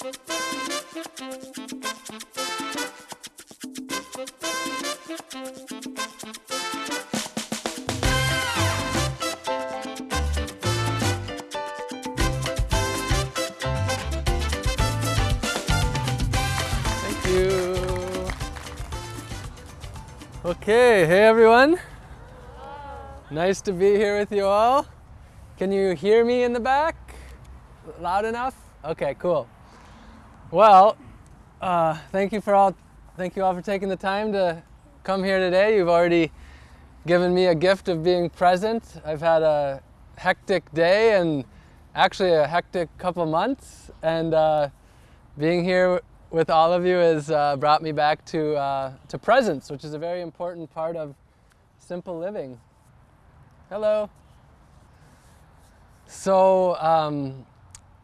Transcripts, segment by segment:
Thank you. Okay, hey everyone. Nice to be here with you all. Can you hear me in the back? Loud enough? Okay, cool. Well, uh, thank you for all. Thank you all for taking the time to come here today. You've already given me a gift of being present. I've had a hectic day and actually a hectic couple months, and uh, being here with all of you has uh, brought me back to uh, to presence, which is a very important part of simple living. Hello. So um,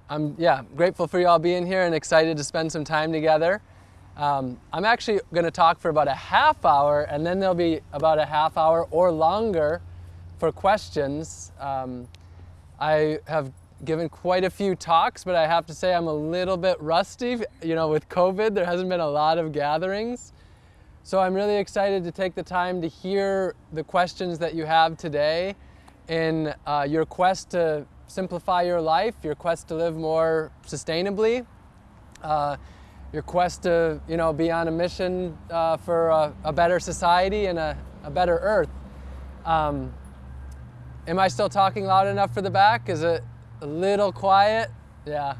I'm yeah grateful for you all being here and excited to spend some time together. Um, I'm actually going to talk for about a half hour, and then there'll be about a half hour or longer for questions. Um, I have given quite a few talks, but I have to say I'm a little bit rusty. You know, with COVID, there hasn't been a lot of gatherings. So I'm really excited to take the time to hear the questions that you have today in uh, your quest to simplify your life, your quest to live more sustainably, uh, your quest to you know be on a mission uh, for a, a, better society and a, a better earth. Um, am I still talking loud enough for the back? Is it a little quiet? Yeah.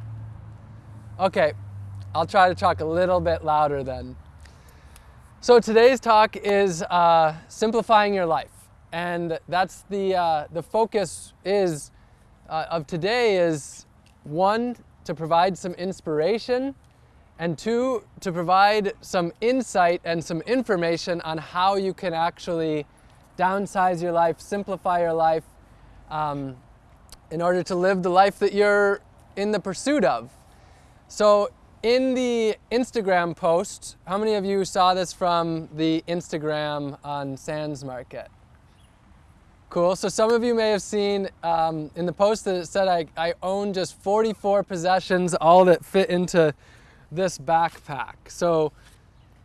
Okay, I'll try to talk a little bit louder then. So today's talk is uh, simplifying your life, and that's the uh, the focus is uh, of today is one to provide some inspiration, and two to provide some insight and some information on how you can actually downsize your life, simplify your life, um, in order to live the life that you're in the pursuit of. So in the Instagram post, how many of you saw this from the Instagram on Sans Market? Cool, so some of you may have seen um, in the post that it said I, I own just 44 possessions, all that fit into this backpack. So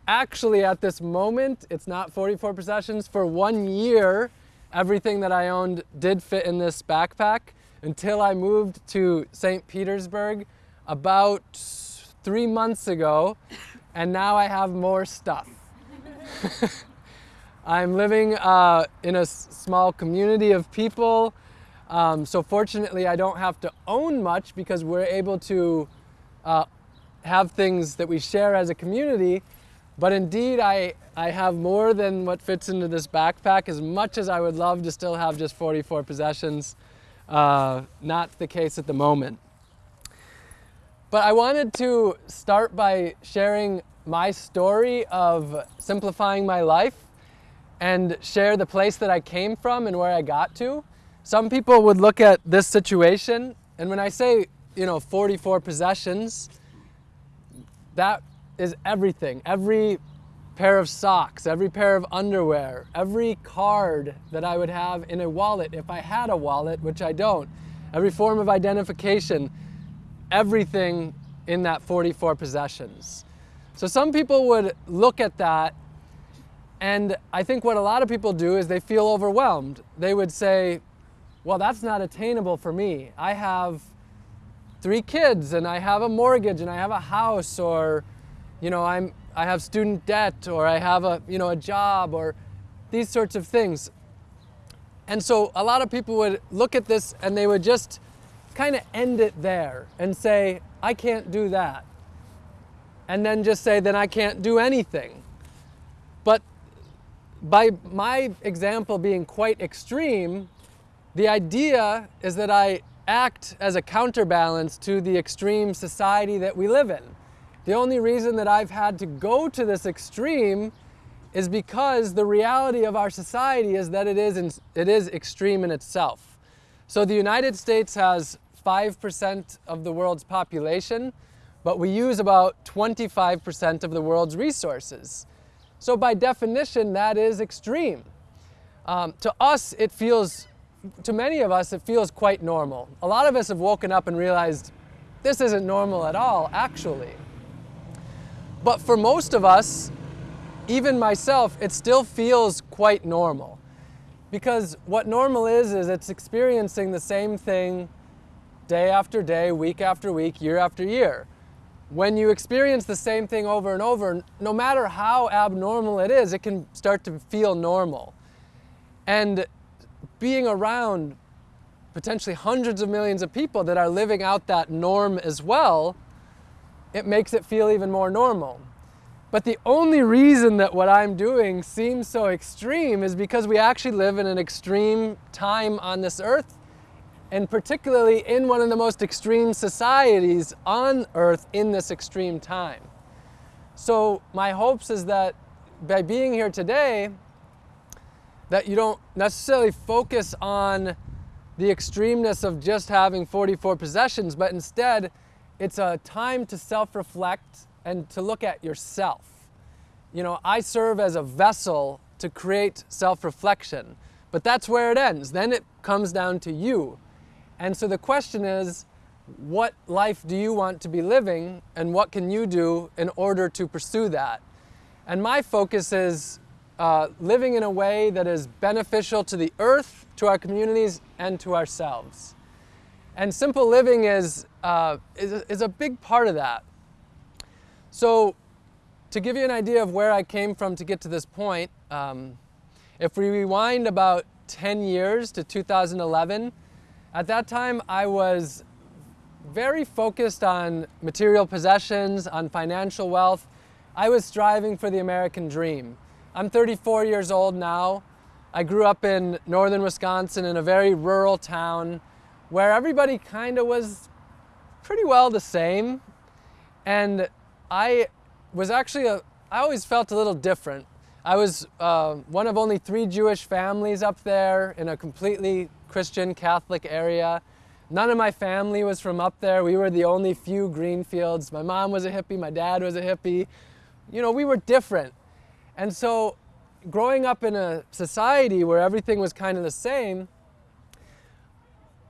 actually at this moment, it's not 44 possessions. For one year, everything that I owned did fit in this backpack until I moved to St. Petersburg about three months ago, and now I have more stuff. I'm living uh, in a small community of people, um, so fortunately I don't have to own much because we're able to uh, have things that we share as a community, but indeed I, I have more than what fits into this backpack as much as I would love to still have just 44 possessions. Uh, not the case at the moment. But I wanted to start by sharing my story of simplifying my life and share the place that I came from and where I got to. Some people would look at this situation, and when I say, you know, 44 possessions, that is everything. Every pair of socks, every pair of underwear, every card that I would have in a wallet if I had a wallet, which I don't, every form of identification, everything in that 44 possessions. So some people would look at that and I think what a lot of people do is they feel overwhelmed. They would say, well, that's not attainable for me. I have three kids and I have a mortgage and I have a house or, you know, I'm, I have student debt or I have a, you know, a job or these sorts of things. And so a lot of people would look at this and they would just kind of end it there and say, I can't do that. And then just say, then I can't do anything. But by my example being quite extreme, the idea is that I act as a counterbalance to the extreme society that we live in. The only reason that I've had to go to this extreme is because the reality of our society is that it is, in, it is extreme in itself. So the United States has 5% of the world's population, but we use about 25% of the world's resources. So by definition, that is extreme. Um, to us, it feels, to many of us, it feels quite normal. A lot of us have woken up and realized this isn't normal at all, actually. But for most of us, even myself, it still feels quite normal. Because what normal is, is it's experiencing the same thing day after day, week after week, year after year. When you experience the same thing over and over, no matter how abnormal it is, it can start to feel normal. And being around potentially hundreds of millions of people that are living out that norm as well, it makes it feel even more normal. But the only reason that what I'm doing seems so extreme is because we actually live in an extreme time on this earth, and particularly in one of the most extreme societies on earth in this extreme time. So my hopes is that by being here today, that you don't necessarily focus on the extremeness of just having 44 possessions, but instead it's a time to self-reflect and to look at yourself. You know, I serve as a vessel to create self-reflection, but that's where it ends. Then it comes down to you. And so the question is, what life do you want to be living and what can you do in order to pursue that? And my focus is uh, living in a way that is beneficial to the earth, to our communities, and to ourselves. And simple living is, uh, is, is a big part of that. So to give you an idea of where I came from to get to this point, um, if we rewind about 10 years to 2011, at that time I was very focused on material possessions, on financial wealth. I was striving for the American dream. I'm 34 years old now. I grew up in northern Wisconsin in a very rural town where everybody kind of was pretty well the same. And I was actually, a, I always felt a little different. I was uh, one of only three Jewish families up there in a completely Christian Catholic area. None of my family was from up there. We were the only few Greenfields. My mom was a hippie, my dad was a hippie. You know, we were different. And so growing up in a society where everything was kind of the same,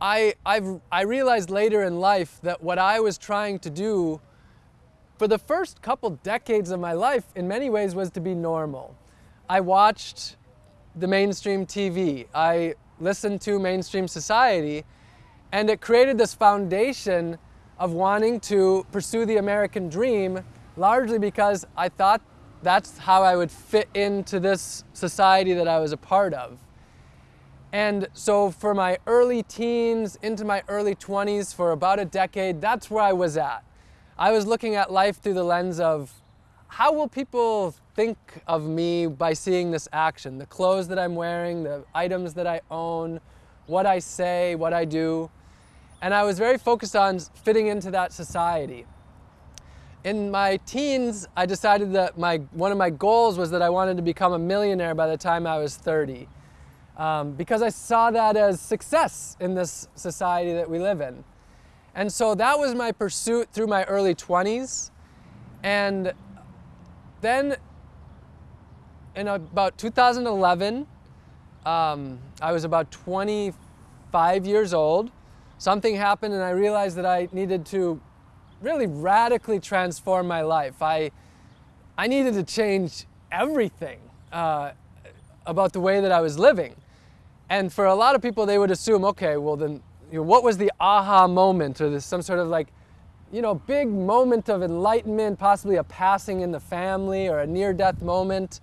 I, I've, I realized later in life that what I was trying to do for the first couple decades of my life, in many ways, was to be normal. I watched the mainstream TV. I listened to mainstream society, and it created this foundation of wanting to pursue the American dream, largely because I thought that's how I would fit into this society that I was a part of. And so for my early teens into my early 20s, for about a decade, that's where I was at. I was looking at life through the lens of how will people think of me by seeing this action? The clothes that I'm wearing, the items that I own, what I say, what I do. And I was very focused on fitting into that society. In my teens, I decided that my, one of my goals was that I wanted to become a millionaire by the time I was 30. Um, because I saw that as success in this society that we live in. And so that was my pursuit through my early 20s. And then in about 2011, um, I was about 25 years old. Something happened and I realized that I needed to really radically transform my life. I, I needed to change everything uh, about the way that I was living. And for a lot of people, they would assume, okay, well then you know, what was the aha moment or this, some sort of like, you know, big moment of enlightenment, possibly a passing in the family or a near-death moment.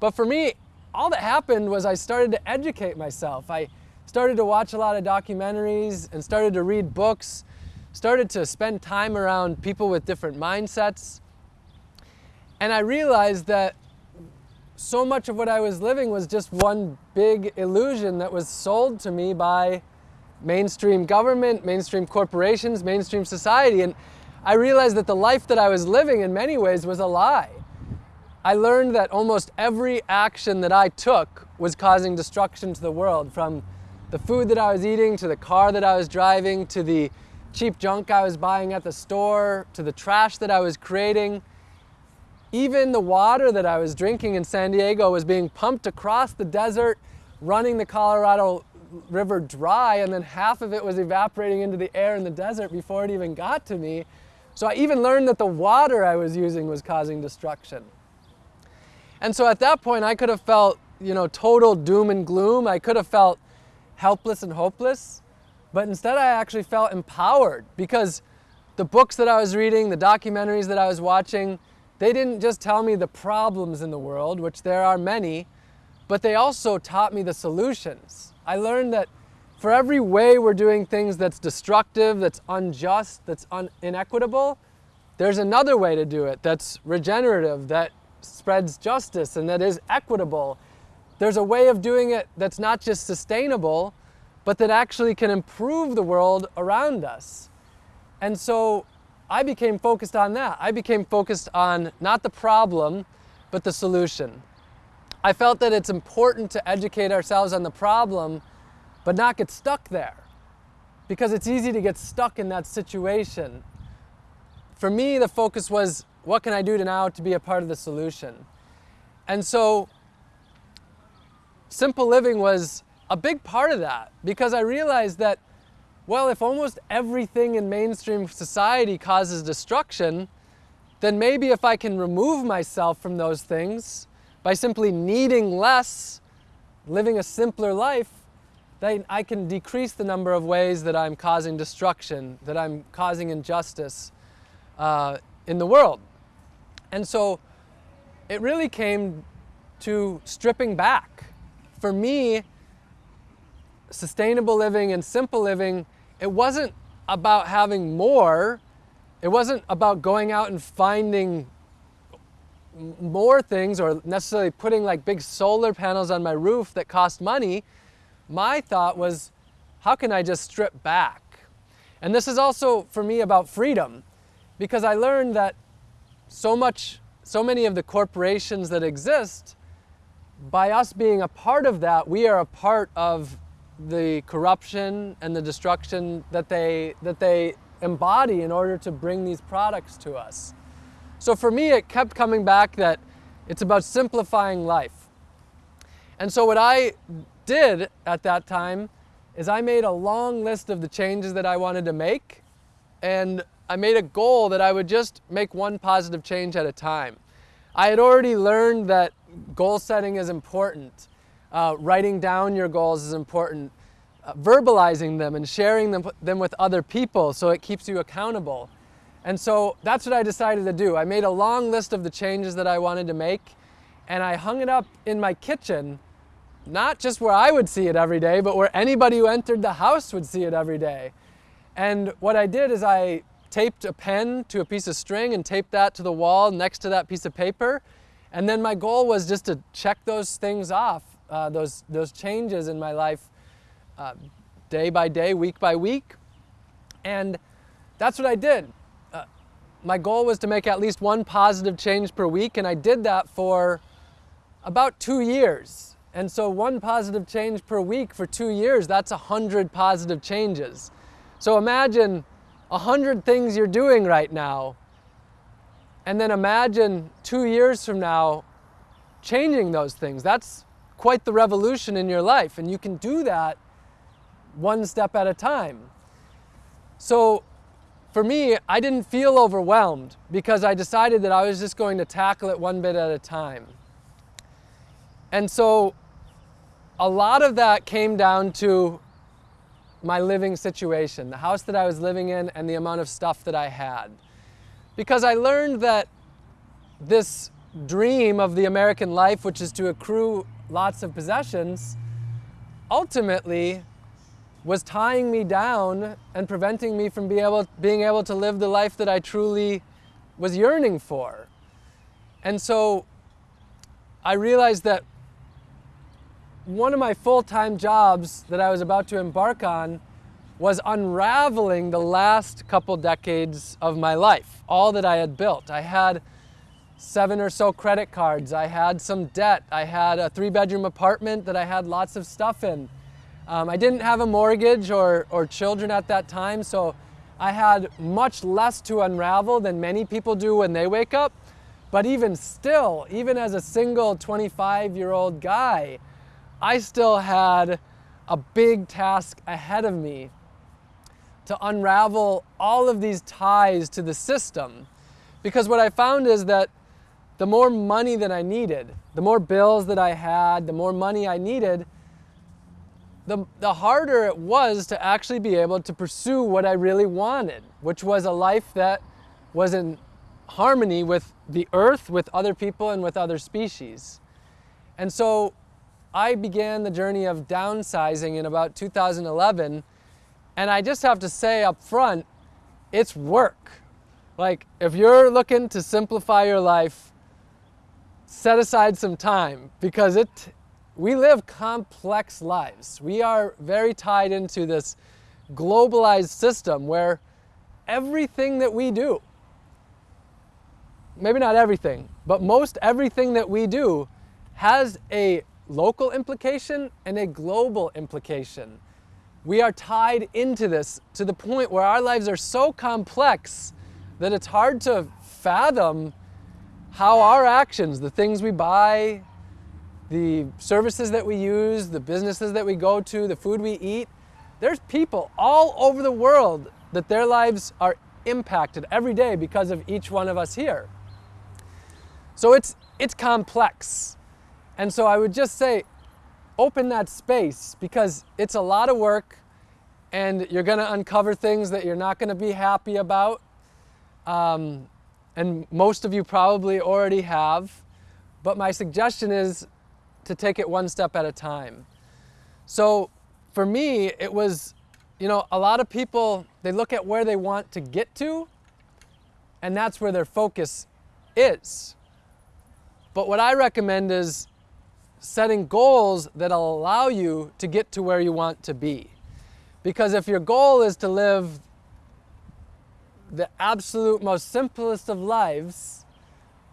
But for me, all that happened was I started to educate myself. I started to watch a lot of documentaries and started to read books, started to spend time around people with different mindsets. And I realized that so much of what I was living was just one big illusion that was sold to me by mainstream government, mainstream corporations, mainstream society. And I realized that the life that I was living in many ways was a lie. I learned that almost every action that I took was causing destruction to the world, from the food that I was eating, to the car that I was driving, to the cheap junk I was buying at the store, to the trash that I was creating. Even the water that I was drinking in San Diego was being pumped across the desert, running the Colorado river dry and then half of it was evaporating into the air in the desert before it even got to me. So I even learned that the water I was using was causing destruction. And so at that point I could have felt, you know, total doom and gloom. I could have felt helpless and hopeless. But instead I actually felt empowered because the books that I was reading, the documentaries that I was watching, they didn't just tell me the problems in the world, which there are many, but they also taught me the solutions. I learned that for every way we're doing things that's destructive, that's unjust, that's un inequitable, there's another way to do it that's regenerative, that spreads justice, and that is equitable. There's a way of doing it that's not just sustainable, but that actually can improve the world around us. And so I became focused on that. I became focused on not the problem, but the solution. I felt that it's important to educate ourselves on the problem, but not get stuck there. Because it's easy to get stuck in that situation. For me, the focus was, what can I do to now to be a part of the solution? And so, simple living was a big part of that because I realized that well, if almost everything in mainstream society causes destruction, then maybe if I can remove myself from those things by simply needing less, living a simpler life, then I can decrease the number of ways that I'm causing destruction, that I'm causing injustice uh, in the world. And so it really came to stripping back. For me, sustainable living and simple living it wasn't about having more. It wasn't about going out and finding more things or necessarily putting like big solar panels on my roof that cost money. My thought was, how can I just strip back? And this is also for me about freedom because I learned that so much, so many of the corporations that exist, by us being a part of that, we are a part of the corruption and the destruction that they, that they embody in order to bring these products to us. So for me, it kept coming back that it's about simplifying life. And so what I did at that time is I made a long list of the changes that I wanted to make and I made a goal that I would just make one positive change at a time. I had already learned that goal setting is important. Uh, writing down your goals is important. Uh, verbalizing them and sharing them, them with other people so it keeps you accountable. And so that's what I decided to do. I made a long list of the changes that I wanted to make and I hung it up in my kitchen, not just where I would see it every day, but where anybody who entered the house would see it every day. And what I did is I taped a pen to a piece of string and taped that to the wall next to that piece of paper. And then my goal was just to check those things off uh, those, those changes in my life uh, day by day, week by week. And that's what I did. Uh, my goal was to make at least one positive change per week, and I did that for about two years. And so one positive change per week for two years, that's a hundred positive changes. So imagine a hundred things you're doing right now, and then imagine two years from now changing those things. That's quite the revolution in your life. And you can do that one step at a time. So for me, I didn't feel overwhelmed because I decided that I was just going to tackle it one bit at a time. And so a lot of that came down to my living situation, the house that I was living in and the amount of stuff that I had. Because I learned that this dream of the American life, which is to accrue lots of possessions, ultimately was tying me down and preventing me from be able, being able to live the life that I truly was yearning for. And so I realized that one of my full-time jobs that I was about to embark on was unraveling the last couple decades of my life, all that I had built. I had seven or so credit cards. I had some debt. I had a three bedroom apartment that I had lots of stuff in. Um, I didn't have a mortgage or, or children at that time, so I had much less to unravel than many people do when they wake up. But even still, even as a single 25 year old guy, I still had a big task ahead of me to unravel all of these ties to the system. Because what I found is that the more money that I needed, the more bills that I had, the more money I needed, the, the harder it was to actually be able to pursue what I really wanted, which was a life that was in harmony with the earth, with other people, and with other species. And so I began the journey of downsizing in about 2011, and I just have to say up front, it's work. Like, if you're looking to simplify your life, set aside some time because it, we live complex lives. We are very tied into this globalized system where everything that we do, maybe not everything, but most everything that we do has a local implication and a global implication. We are tied into this to the point where our lives are so complex that it's hard to fathom how our actions, the things we buy, the services that we use, the businesses that we go to, the food we eat, there's people all over the world that their lives are impacted every day because of each one of us here. So it's, it's complex. And so I would just say, open that space because it's a lot of work and you're going to uncover things that you're not going to be happy about. Um, and most of you probably already have. But my suggestion is to take it one step at a time. So for me, it was, you know, a lot of people, they look at where they want to get to, and that's where their focus is. But what I recommend is setting goals that allow you to get to where you want to be. Because if your goal is to live the absolute most simplest of lives,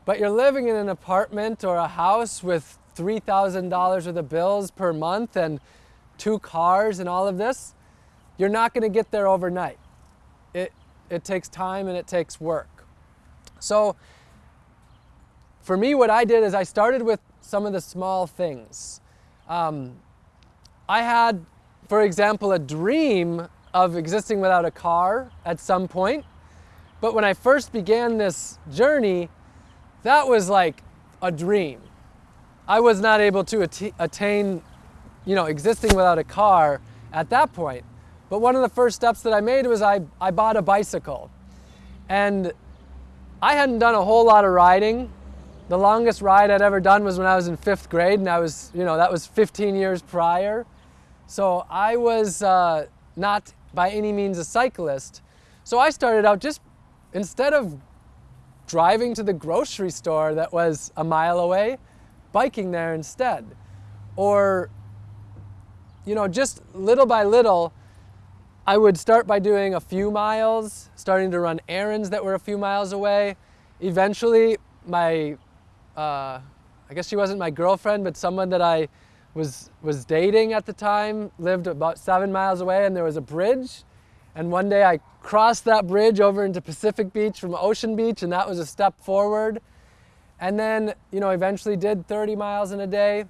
but you're living in an apartment or a house with $3,000 worth of bills per month and two cars and all of this, you're not going to get there overnight. It, it takes time and it takes work. So for me, what I did is I started with some of the small things. Um, I had, for example, a dream of existing without a car at some point. But when I first began this journey, that was like a dream. I was not able to attain, you know, existing without a car at that point. But one of the first steps that I made was I, I bought a bicycle. And I hadn't done a whole lot of riding. The longest ride I'd ever done was when I was in fifth grade, and I was, you know, that was 15 years prior. So I was uh, not by any means a cyclist. So I started out just instead of driving to the grocery store that was a mile away, biking there instead. Or, you know, just little by little, I would start by doing a few miles, starting to run errands that were a few miles away. Eventually, my, uh, I guess she wasn't my girlfriend, but someone that I was, was dating at the time lived about seven miles away and there was a bridge. And one day I crossed that bridge over into Pacific Beach from Ocean Beach, and that was a step forward. And then, you know, eventually did 30 miles in a day.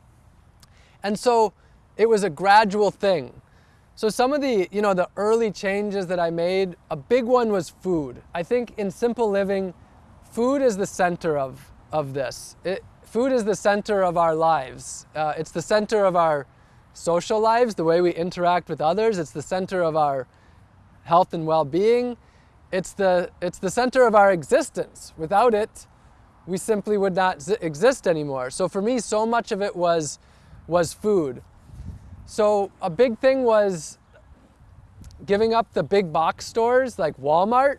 And so it was a gradual thing. So some of the, you know, the early changes that I made, a big one was food. I think in simple living, food is the center of, of this. It, food is the center of our lives. Uh, it's the center of our social lives, the way we interact with others. It's the center of our health and well-being. It's the, it's the center of our existence. Without it, we simply would not exist anymore. So for me, so much of it was, was food. So a big thing was giving up the big box stores like Walmart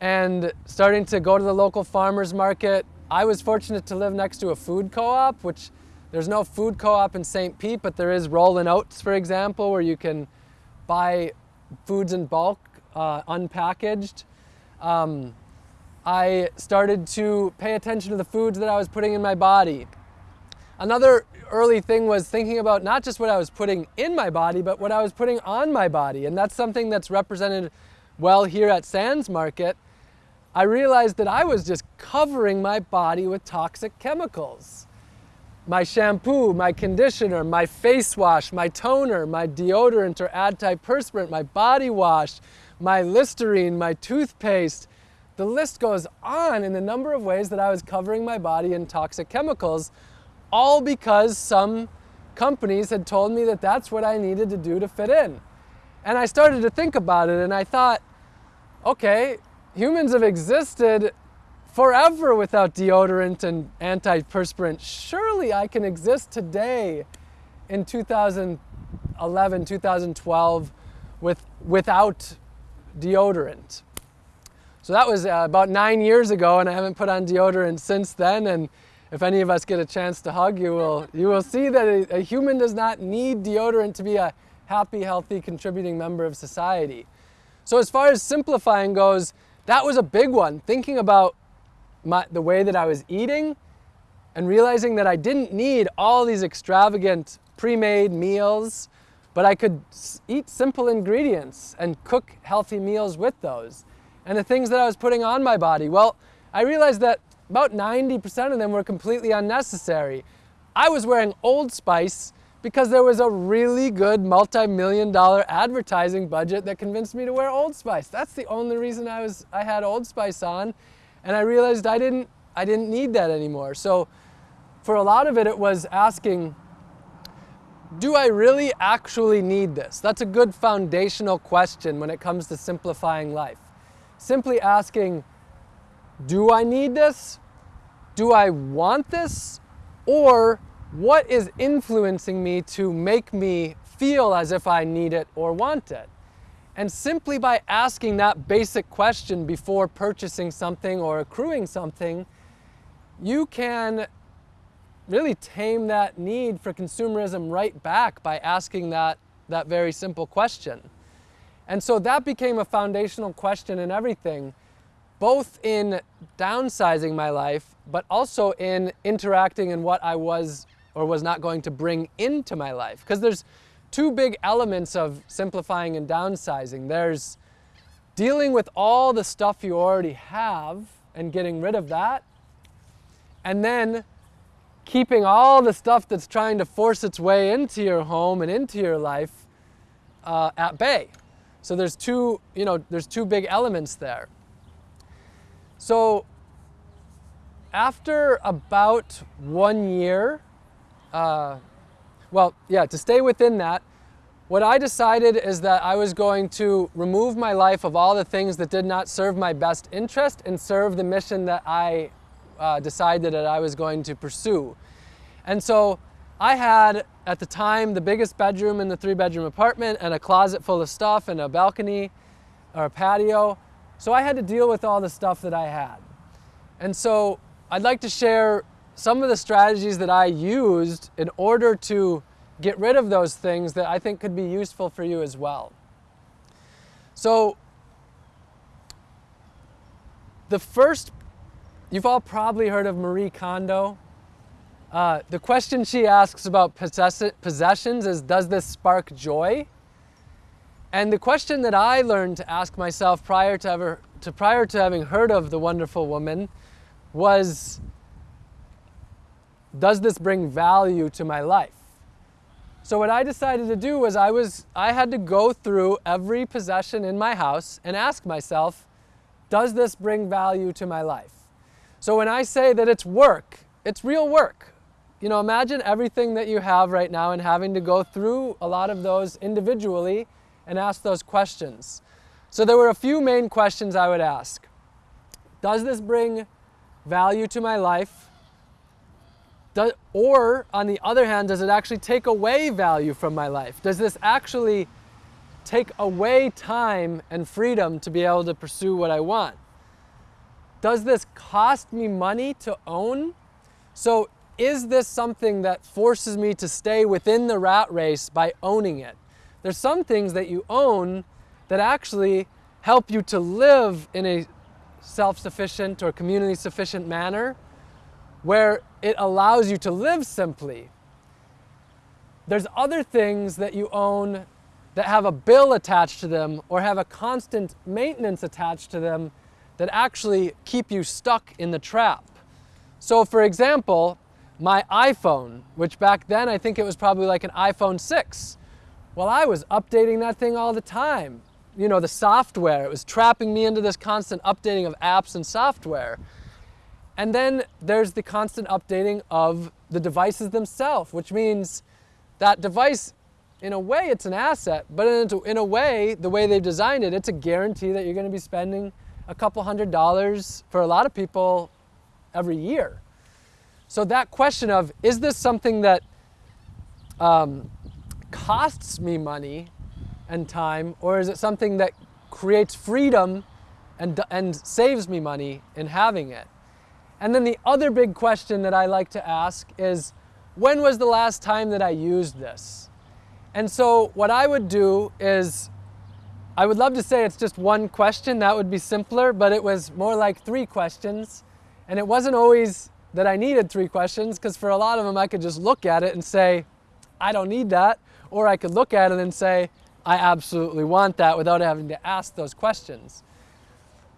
and starting to go to the local farmer's market. I was fortunate to live next to a food co-op, which there's no food co-op in St. Pete, but there is Rollin' Oats, for example, where you can buy foods in bulk, uh, unpackaged. Um, I started to pay attention to the foods that I was putting in my body. Another early thing was thinking about not just what I was putting in my body, but what I was putting on my body. And that's something that's represented well here at Sans Market. I realized that I was just covering my body with toxic chemicals. my shampoo, my conditioner, my face wash, my toner, my deodorant or antiperspirant, my body wash, my Listerine, my toothpaste. The list goes on in the number of ways that I was covering my body in toxic chemicals, all because some companies had told me that that's what I needed to do to fit in. And I started to think about it and I thought, okay, humans have existed forever without deodorant and antiperspirant. Surely I can exist today in 2011, 2012 with, without deodorant. So that was uh, about nine years ago and I haven't put on deodorant since then. And if any of us get a chance to hug, you will, you will see that a, a human does not need deodorant to be a happy, healthy, contributing member of society. So as far as simplifying goes, that was a big one. Thinking about my, the way that I was eating and realizing that I didn't need all these extravagant pre-made meals, but I could eat simple ingredients and cook healthy meals with those. And the things that I was putting on my body, well, I realized that about 90% of them were completely unnecessary. I was wearing Old Spice because there was a really good multi-million dollar advertising budget that convinced me to wear Old Spice. That's the only reason I, was, I had Old Spice on. And I realized I didn't, I didn't need that anymore. So for a lot of it, it was asking, do I really actually need this? That's a good foundational question when it comes to simplifying life. Simply asking, do I need this? Do I want this? Or what is influencing me to make me feel as if I need it or want it? And simply by asking that basic question before purchasing something or accruing something, you can really tame that need for consumerism right back by asking that, that very simple question. And so that became a foundational question in everything, both in downsizing my life, but also in interacting in what I was or was not going to bring into my life. Because there's two big elements of simplifying and downsizing. There's dealing with all the stuff you already have and getting rid of that, and then keeping all the stuff that's trying to force its way into your home and into your life uh, at bay. So there's two, you know, there's two big elements there. So after about one year uh, well, yeah, to stay within that, what I decided is that I was going to remove my life of all the things that did not serve my best interest and serve the mission that I uh, decided that I was going to pursue. And so I had, at the time, the biggest bedroom in the three bedroom apartment and a closet full of stuff and a balcony or a patio. So I had to deal with all the stuff that I had. And so I'd like to share some of the strategies that I used in order to get rid of those things that I think could be useful for you as well. So the first, you've all probably heard of Marie Kondo. Uh, the question she asks about possess possessions is, does this spark joy? And the question that I learned to ask myself prior to, ever, to prior to having heard of the wonderful woman was, does this bring value to my life? So what I decided to do was I, was I had to go through every possession in my house and ask myself, does this bring value to my life? So when I say that it's work, it's real work. You know, imagine everything that you have right now and having to go through a lot of those individually and ask those questions. So there were a few main questions I would ask. Does this bring value to my life? Does, or, on the other hand, does it actually take away value from my life? Does this actually take away time and freedom to be able to pursue what I want? Does this cost me money to own? So is this something that forces me to stay within the rat race by owning it? There's some things that you own that actually help you to live in a self-sufficient or community-sufficient manner where it allows you to live simply. There's other things that you own that have a bill attached to them or have a constant maintenance attached to them that actually keep you stuck in the trap. So for example, my iPhone, which back then I think it was probably like an iPhone 6. Well, I was updating that thing all the time. You know, the software, it was trapping me into this constant updating of apps and software. And then there's the constant updating of the devices themselves, which means that device, in a way, it's an asset, but in a way, the way they've designed it, it's a guarantee that you're going to be spending a couple hundred dollars for a lot of people every year. So that question of, is this something that um, costs me money and time, or is it something that creates freedom and, and saves me money in having it? And then the other big question that I like to ask is, when was the last time that I used this? And so what I would do is, I would love to say it's just one question, that would be simpler, but it was more like three questions. And it wasn't always that I needed three questions because for a lot of them I could just look at it and say, I don't need that. Or I could look at it and say, I absolutely want that without having to ask those questions.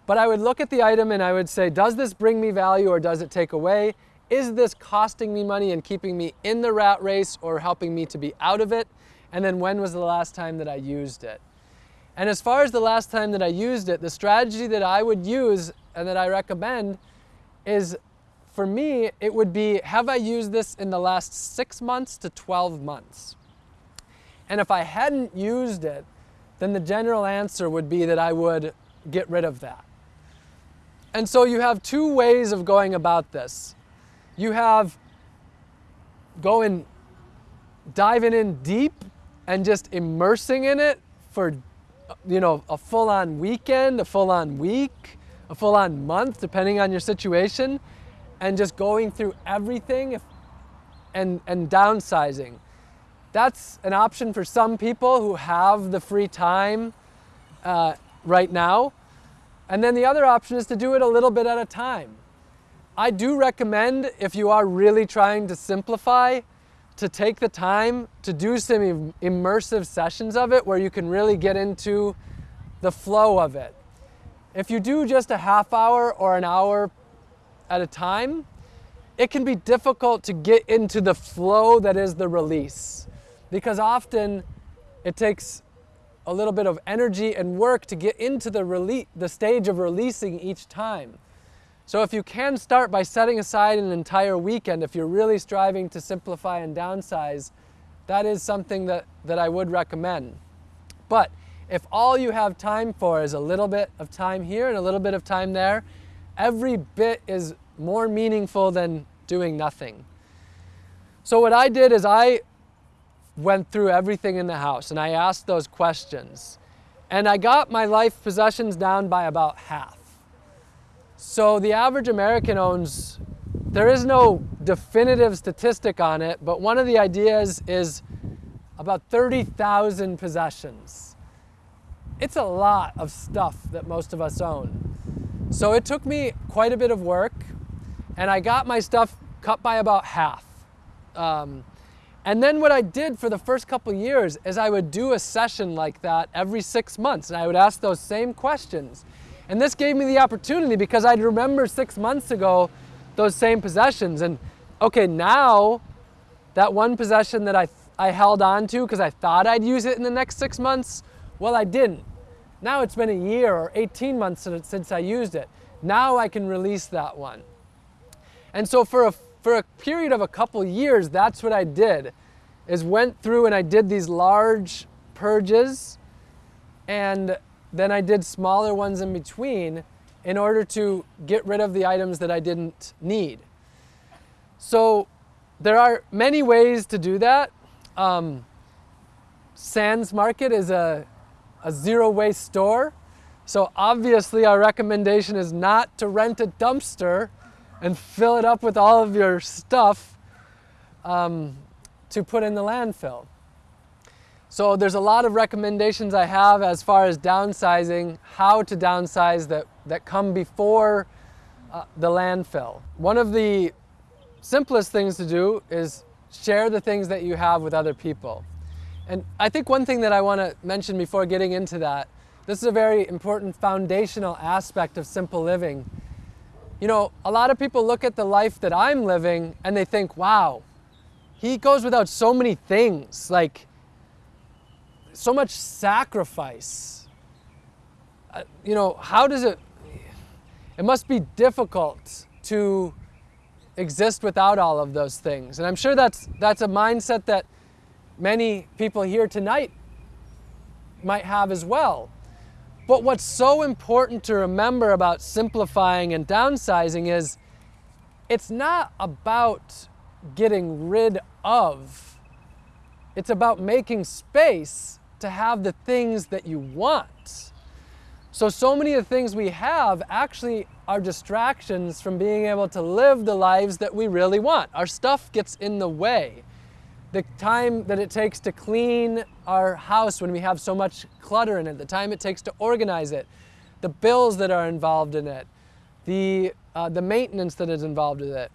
But I would look at the item and I would say, does this bring me value or does it take away? Is this costing me money and keeping me in the rat race or helping me to be out of it? And then when was the last time that I used it? And as far as the last time that I used it, the strategy that I would use and that I recommend is for me, it would be, have I used this in the last six months to 12 months? And if I hadn't used it, then the general answer would be that I would get rid of that. And so you have two ways of going about this. You have going, diving in deep and just immersing in it for, you know, a full-on weekend, a full-on week, a full-on month, depending on your situation and just going through everything and, and downsizing. That's an option for some people who have the free time uh, right now. And then the other option is to do it a little bit at a time. I do recommend if you are really trying to simplify to take the time to do some immersive sessions of it where you can really get into the flow of it. If you do just a half hour or an hour at a time, it can be difficult to get into the flow that is the release. Because often it takes a little bit of energy and work to get into the, the stage of releasing each time. So if you can start by setting aside an entire weekend, if you're really striving to simplify and downsize, that is something that, that I would recommend. But if all you have time for is a little bit of time here and a little bit of time there, every bit is more meaningful than doing nothing. So what I did is I went through everything in the house and I asked those questions. And I got my life possessions down by about half. So the average American owns, there is no definitive statistic on it, but one of the ideas is about 30,000 possessions. It's a lot of stuff that most of us own. So it took me quite a bit of work and I got my stuff cut by about half. Um, and then what I did for the first couple years is I would do a session like that every six months and I would ask those same questions. And this gave me the opportunity because I'd remember six months ago those same possessions and okay, now that one possession that I, I held on to because I thought I'd use it in the next six months, well, I didn't. Now it's been a year or 18 months since I used it. Now I can release that one. And so for a, for a period of a couple years, that's what I did, is went through and I did these large purges and then I did smaller ones in between in order to get rid of the items that I didn't need. So there are many ways to do that. Um, Sans Market is a a zero waste store. So obviously our recommendation is not to rent a dumpster and fill it up with all of your stuff um, to put in the landfill. So there's a lot of recommendations I have as far as downsizing, how to downsize that, that come before uh, the landfill. One of the simplest things to do is share the things that you have with other people. And I think one thing that I want to mention before getting into that, this is a very important foundational aspect of simple living, you know, a lot of people look at the life that I'm living and they think, wow, he goes without so many things, like so much sacrifice. Uh, you know, how does it, it must be difficult to exist without all of those things. And I'm sure that's, that's a mindset that many people here tonight might have as well. But what's so important to remember about simplifying and downsizing is it's not about getting rid of, it's about making space to have the things that you want. So, so many of the things we have actually are distractions from being able to live the lives that we really want. Our stuff gets in the way the time that it takes to clean our house when we have so much clutter in it, the time it takes to organize it, the bills that are involved in it, the, uh, the maintenance that is involved with it.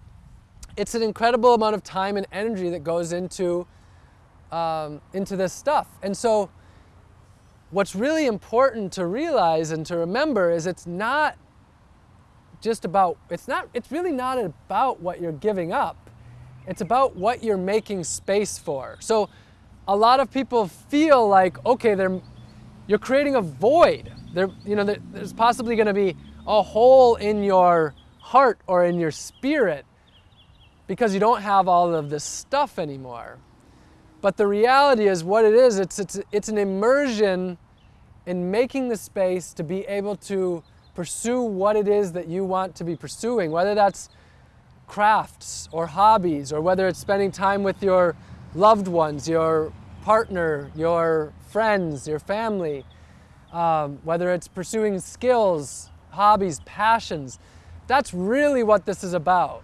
It's an incredible amount of time and energy that goes into, um, into this stuff. And so what's really important to realize and to remember is it's not just about, it's not, it's really not about what you're giving up it's about what you're making space for. So a lot of people feel like, okay, they're, you're creating a void. There, you know, there's possibly going to be a hole in your heart or in your spirit because you don't have all of this stuff anymore. But the reality is what it is, it's, it's, it's an immersion in making the space to be able to pursue what it is that you want to be pursuing, whether that's crafts or hobbies, or whether it's spending time with your loved ones, your partner, your friends, your family, um, whether it's pursuing skills, hobbies, passions. That's really what this is about.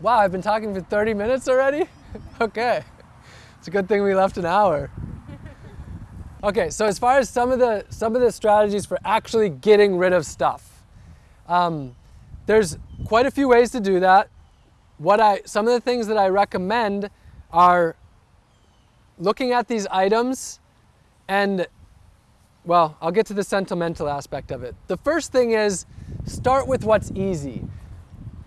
Wow, I've been talking for 30 minutes already? okay. It's a good thing we left an hour. Okay, so as far as some of the some of the strategies for actually getting rid of stuff, um, there's quite a few ways to do that. What I, some of the things that I recommend are looking at these items and, well, I'll get to the sentimental aspect of it. The first thing is start with what's easy.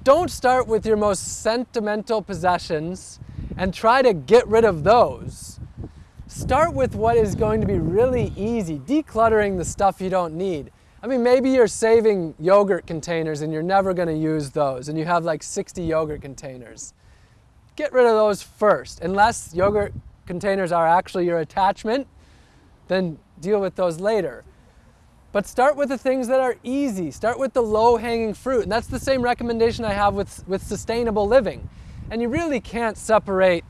Don't start with your most sentimental possessions and try to get rid of those. Start with what is going to be really easy, decluttering the stuff you don't need. I mean, maybe you're saving yogurt containers and you're never going to use those, and you have like 60 yogurt containers. Get rid of those first. Unless yogurt containers are actually your attachment, then deal with those later. But start with the things that are easy. Start with the low-hanging fruit. And that's the same recommendation I have with, with sustainable living. And you really can't separate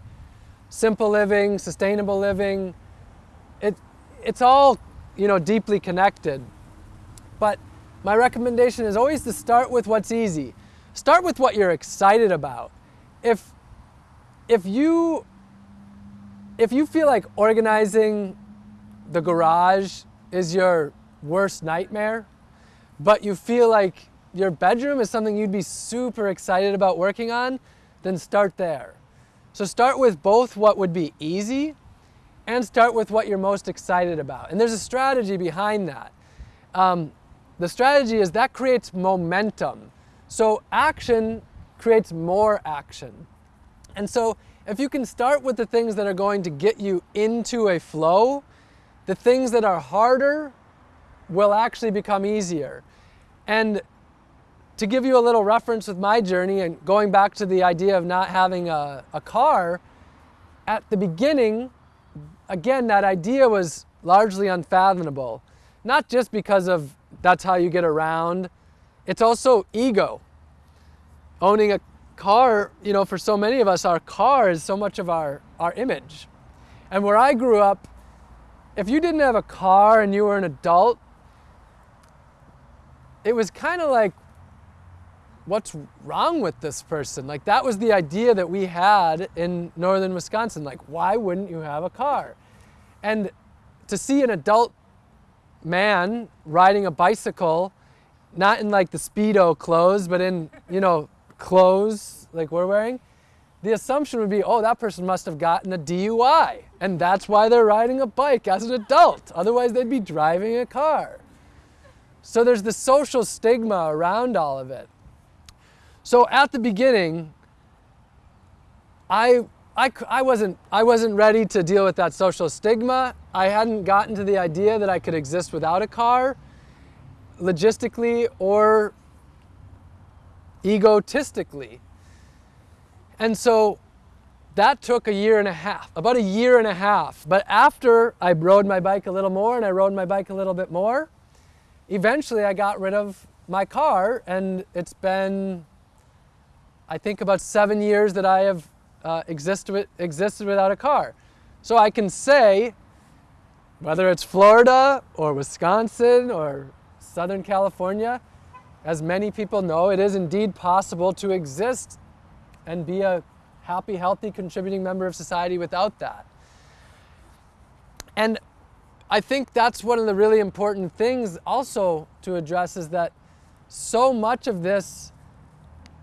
simple living, sustainable living. It, it's all you know, deeply connected. But my recommendation is always to start with what's easy. Start with what you're excited about. If, if, you, if you feel like organizing the garage is your worst nightmare, but you feel like your bedroom is something you'd be super excited about working on, then start there. So start with both what would be easy and start with what you're most excited about. And there's a strategy behind that. Um, the strategy is that creates momentum. So action creates more action. And so if you can start with the things that are going to get you into a flow, the things that are harder will actually become easier. And to give you a little reference with my journey and going back to the idea of not having a, a car, at the beginning, again, that idea was largely unfathomable. Not just because of that's how you get around. It's also ego. Owning a car, you know, for so many of us, our car is so much of our, our image. And where I grew up, if you didn't have a car and you were an adult, it was kind of like, what's wrong with this person? Like that was the idea that we had in northern Wisconsin. Like, why wouldn't you have a car? And to see an adult man riding a bicycle, not in like the Speedo clothes, but in, you know, clothes like we're wearing, the assumption would be, oh, that person must have gotten a DUI. And that's why they're riding a bike as an adult. Otherwise, they'd be driving a car. So there's the social stigma around all of it. So at the beginning, I, I, I, wasn't, I wasn't ready to deal with that social stigma. I hadn't gotten to the idea that I could exist without a car, logistically or egotistically. And so that took a year and a half, about a year and a half. But after I rode my bike a little more and I rode my bike a little bit more, eventually I got rid of my car and it's been, I think about seven years that I have uh, existed, existed without a car. So I can say, whether it's Florida or Wisconsin or Southern California, as many people know, it is indeed possible to exist and be a happy, healthy, contributing member of society without that. And I think that's one of the really important things also to address is that so much of this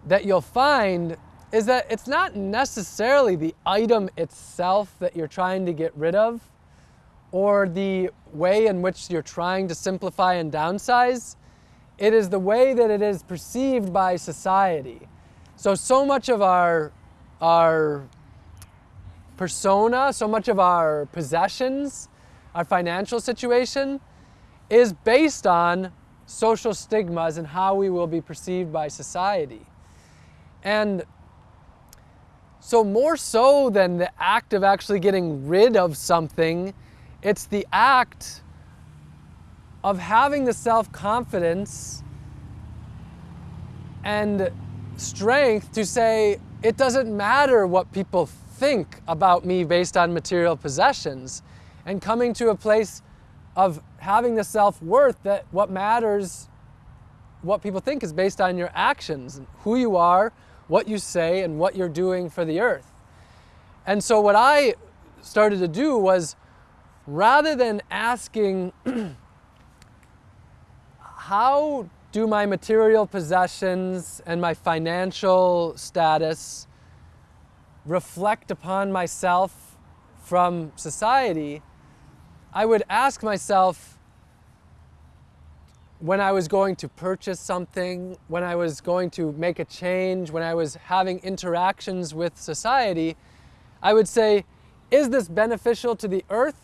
that you'll find is that it's not necessarily the item itself that you're trying to get rid of or the way in which you're trying to simplify and downsize. It is the way that it is perceived by society. So, so much of our, our persona, so much of our possessions, our financial situation is based on social stigmas and how we will be perceived by society. And so more so than the act of actually getting rid of something, it's the act of having the self-confidence and strength to say, it doesn't matter what people think about me based on material possessions and coming to a place of having the self-worth that what matters, what people think is based on your actions, who you are, what you say, and what you're doing for the earth. And so what I started to do was rather than asking how do my material possessions and my financial status reflect upon myself from society, I would ask myself when I was going to purchase something, when I was going to make a change, when I was having interactions with society, I would say, is this beneficial to the earth?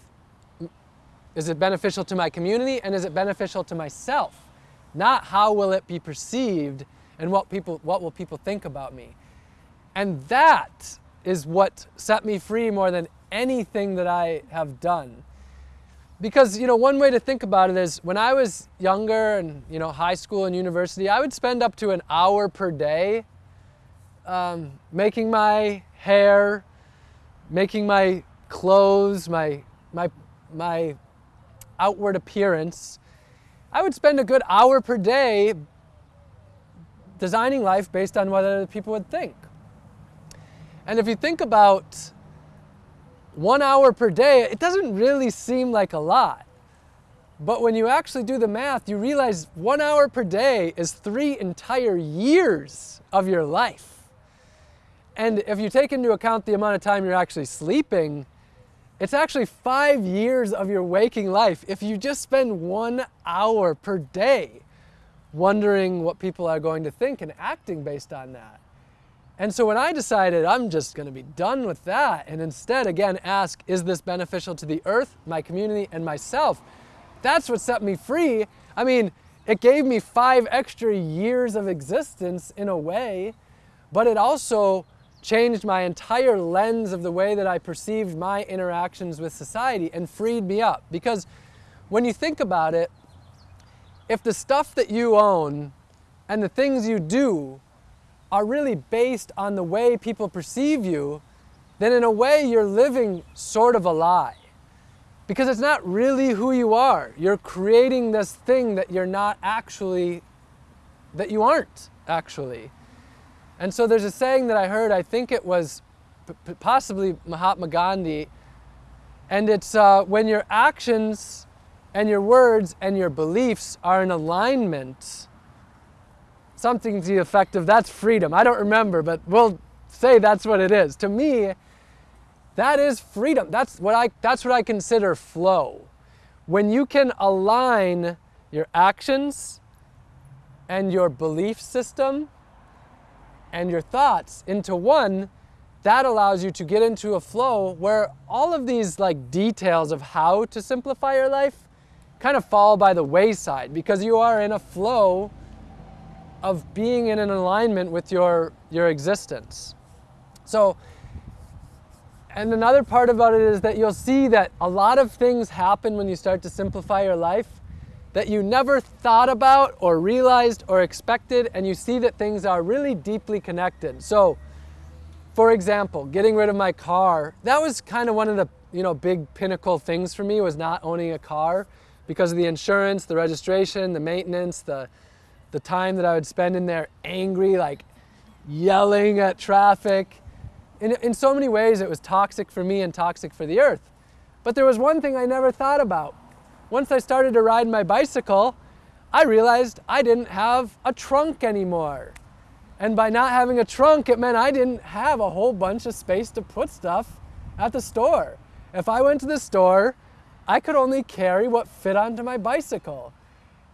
Is it beneficial to my community? And is it beneficial to myself? Not how will it be perceived and what, people, what will people think about me? And that is what set me free more than anything that I have done. Because, you know, one way to think about it is when I was younger and, you know, high school and university, I would spend up to an hour per day um, making my hair, making my clothes, my, my, my outward appearance. I would spend a good hour per day designing life based on what other people would think. And if you think about one hour per day, it doesn't really seem like a lot. But when you actually do the math, you realize one hour per day is three entire years of your life. And if you take into account the amount of time you're actually sleeping, it's actually five years of your waking life if you just spend one hour per day wondering what people are going to think and acting based on that. And so when I decided I'm just going to be done with that and instead again ask, is this beneficial to the earth, my community, and myself? That's what set me free. I mean, it gave me five extra years of existence in a way, but it also changed my entire lens of the way that I perceived my interactions with society and freed me up. Because when you think about it, if the stuff that you own and the things you do are really based on the way people perceive you, then in a way you're living sort of a lie. Because it's not really who you are. You're creating this thing that you're not actually, that you aren't actually. And so there's a saying that I heard, I think it was possibly Mahatma Gandhi, and it's uh, when your actions and your words and your beliefs are in alignment, something to the effect of that's freedom. I don't remember, but we'll say that's what it is. To me, that is freedom. That's what I, that's what I consider flow. When you can align your actions and your belief system and your thoughts into one, that allows you to get into a flow where all of these like details of how to simplify your life kind of fall by the wayside because you are in a flow of being in an alignment with your, your existence. So, and another part about it is that you'll see that a lot of things happen when you start to simplify your life that you never thought about or realized or expected, and you see that things are really deeply connected. So, for example, getting rid of my car, that was kind of one of the you know big pinnacle things for me was not owning a car because of the insurance, the registration, the maintenance, the the time that I would spend in there angry, like yelling at traffic. In, in so many ways, it was toxic for me and toxic for the earth. But there was one thing I never thought about. Once I started to ride my bicycle, I realized I didn't have a trunk anymore. And by not having a trunk, it meant I didn't have a whole bunch of space to put stuff at the store. If I went to the store, I could only carry what fit onto my bicycle.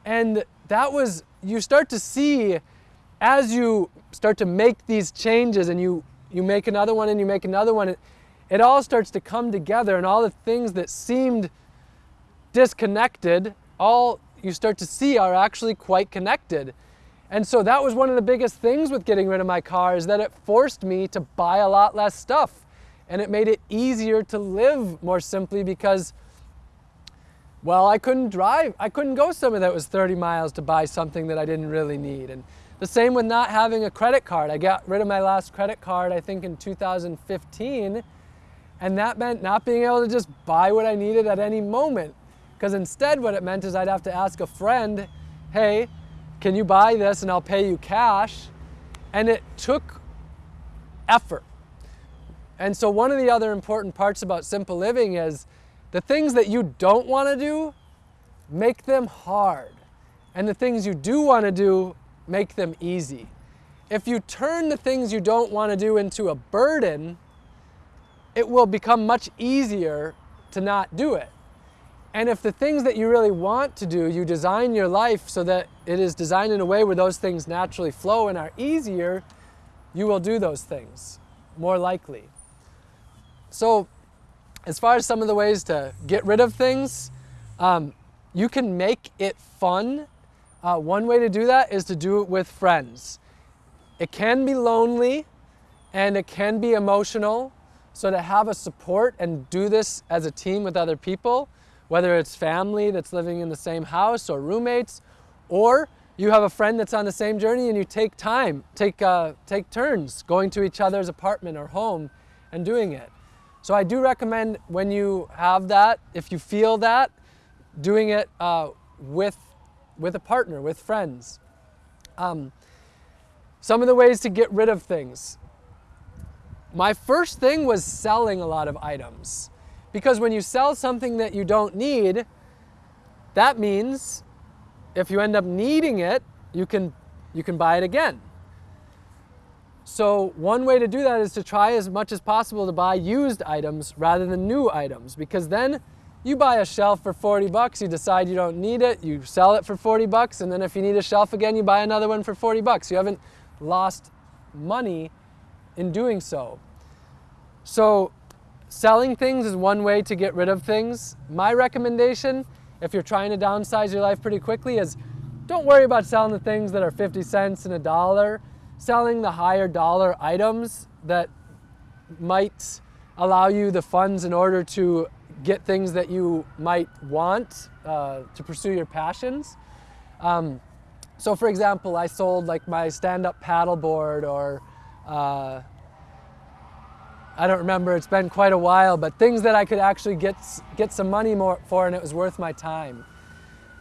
And that was, you start to see as you start to make these changes and you, you make another one and you make another one, it, it all starts to come together and all the things that seemed disconnected, all you start to see are actually quite connected. And so that was one of the biggest things with getting rid of my car is that it forced me to buy a lot less stuff. And it made it easier to live more simply because, well, I couldn't drive. I couldn't go somewhere that was 30 miles to buy something that I didn't really need. And the same with not having a credit card. I got rid of my last credit card, I think in 2015. And that meant not being able to just buy what I needed at any moment. Because instead what it meant is I'd have to ask a friend, hey, can you buy this and I'll pay you cash? And it took effort. And so one of the other important parts about simple living is the things that you don't want to do, make them hard. And the things you do want to do, make them easy. If you turn the things you don't want to do into a burden, it will become much easier to not do it. And if the things that you really want to do, you design your life so that it is designed in a way where those things naturally flow and are easier, you will do those things more likely. So, as far as some of the ways to get rid of things, um, you can make it fun. Uh, one way to do that is to do it with friends. It can be lonely and it can be emotional. So, to have a support and do this as a team with other people whether it's family that's living in the same house or roommates, or you have a friend that's on the same journey and you take time, take, uh, take turns going to each other's apartment or home and doing it. So I do recommend when you have that, if you feel that, doing it uh, with, with a partner, with friends. Um, some of the ways to get rid of things. My first thing was selling a lot of items. Because when you sell something that you don't need, that means if you end up needing it, you can, you can buy it again. So one way to do that is to try as much as possible to buy used items rather than new items because then you buy a shelf for 40 bucks, you decide you don't need it, you sell it for 40 bucks, and then if you need a shelf again, you buy another one for 40 bucks. You haven't lost money in doing so. So Selling things is one way to get rid of things. My recommendation, if you're trying to downsize your life pretty quickly, is don't worry about selling the things that are 50 cents and a dollar. Selling the higher dollar items that might allow you the funds in order to get things that you might want uh, to pursue your passions. Um, so for example, I sold like my stand-up paddleboard or uh, I don't remember, it's been quite a while, but things that I could actually get, get some money more for and it was worth my time.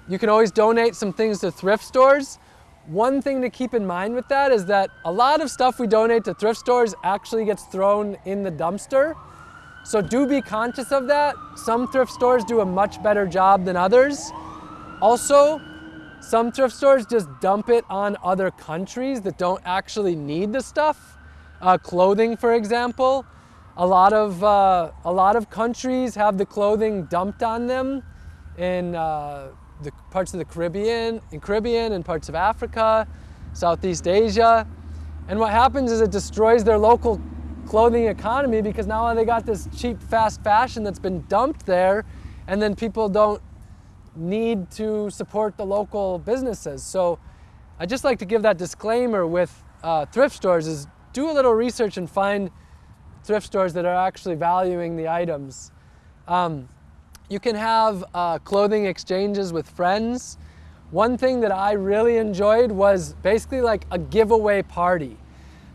You can always donate some things to thrift stores. One thing to keep in mind with that is that a lot of stuff we donate to thrift stores actually gets thrown in the dumpster. So do be conscious of that. Some thrift stores do a much better job than others. Also, some thrift stores just dump it on other countries that don't actually need the stuff. Uh, clothing, for example. A lot of, uh, a lot of countries have the clothing dumped on them in uh, the parts of the Caribbean, in Caribbean and parts of Africa, Southeast Asia. And what happens is it destroys their local clothing economy because now they got this cheap fast fashion that's been dumped there and then people don't need to support the local businesses. So I just like to give that disclaimer with uh, thrift stores is do a little research and find thrift stores that are actually valuing the items. Um, you can have uh, clothing exchanges with friends. One thing that I really enjoyed was basically like a giveaway party.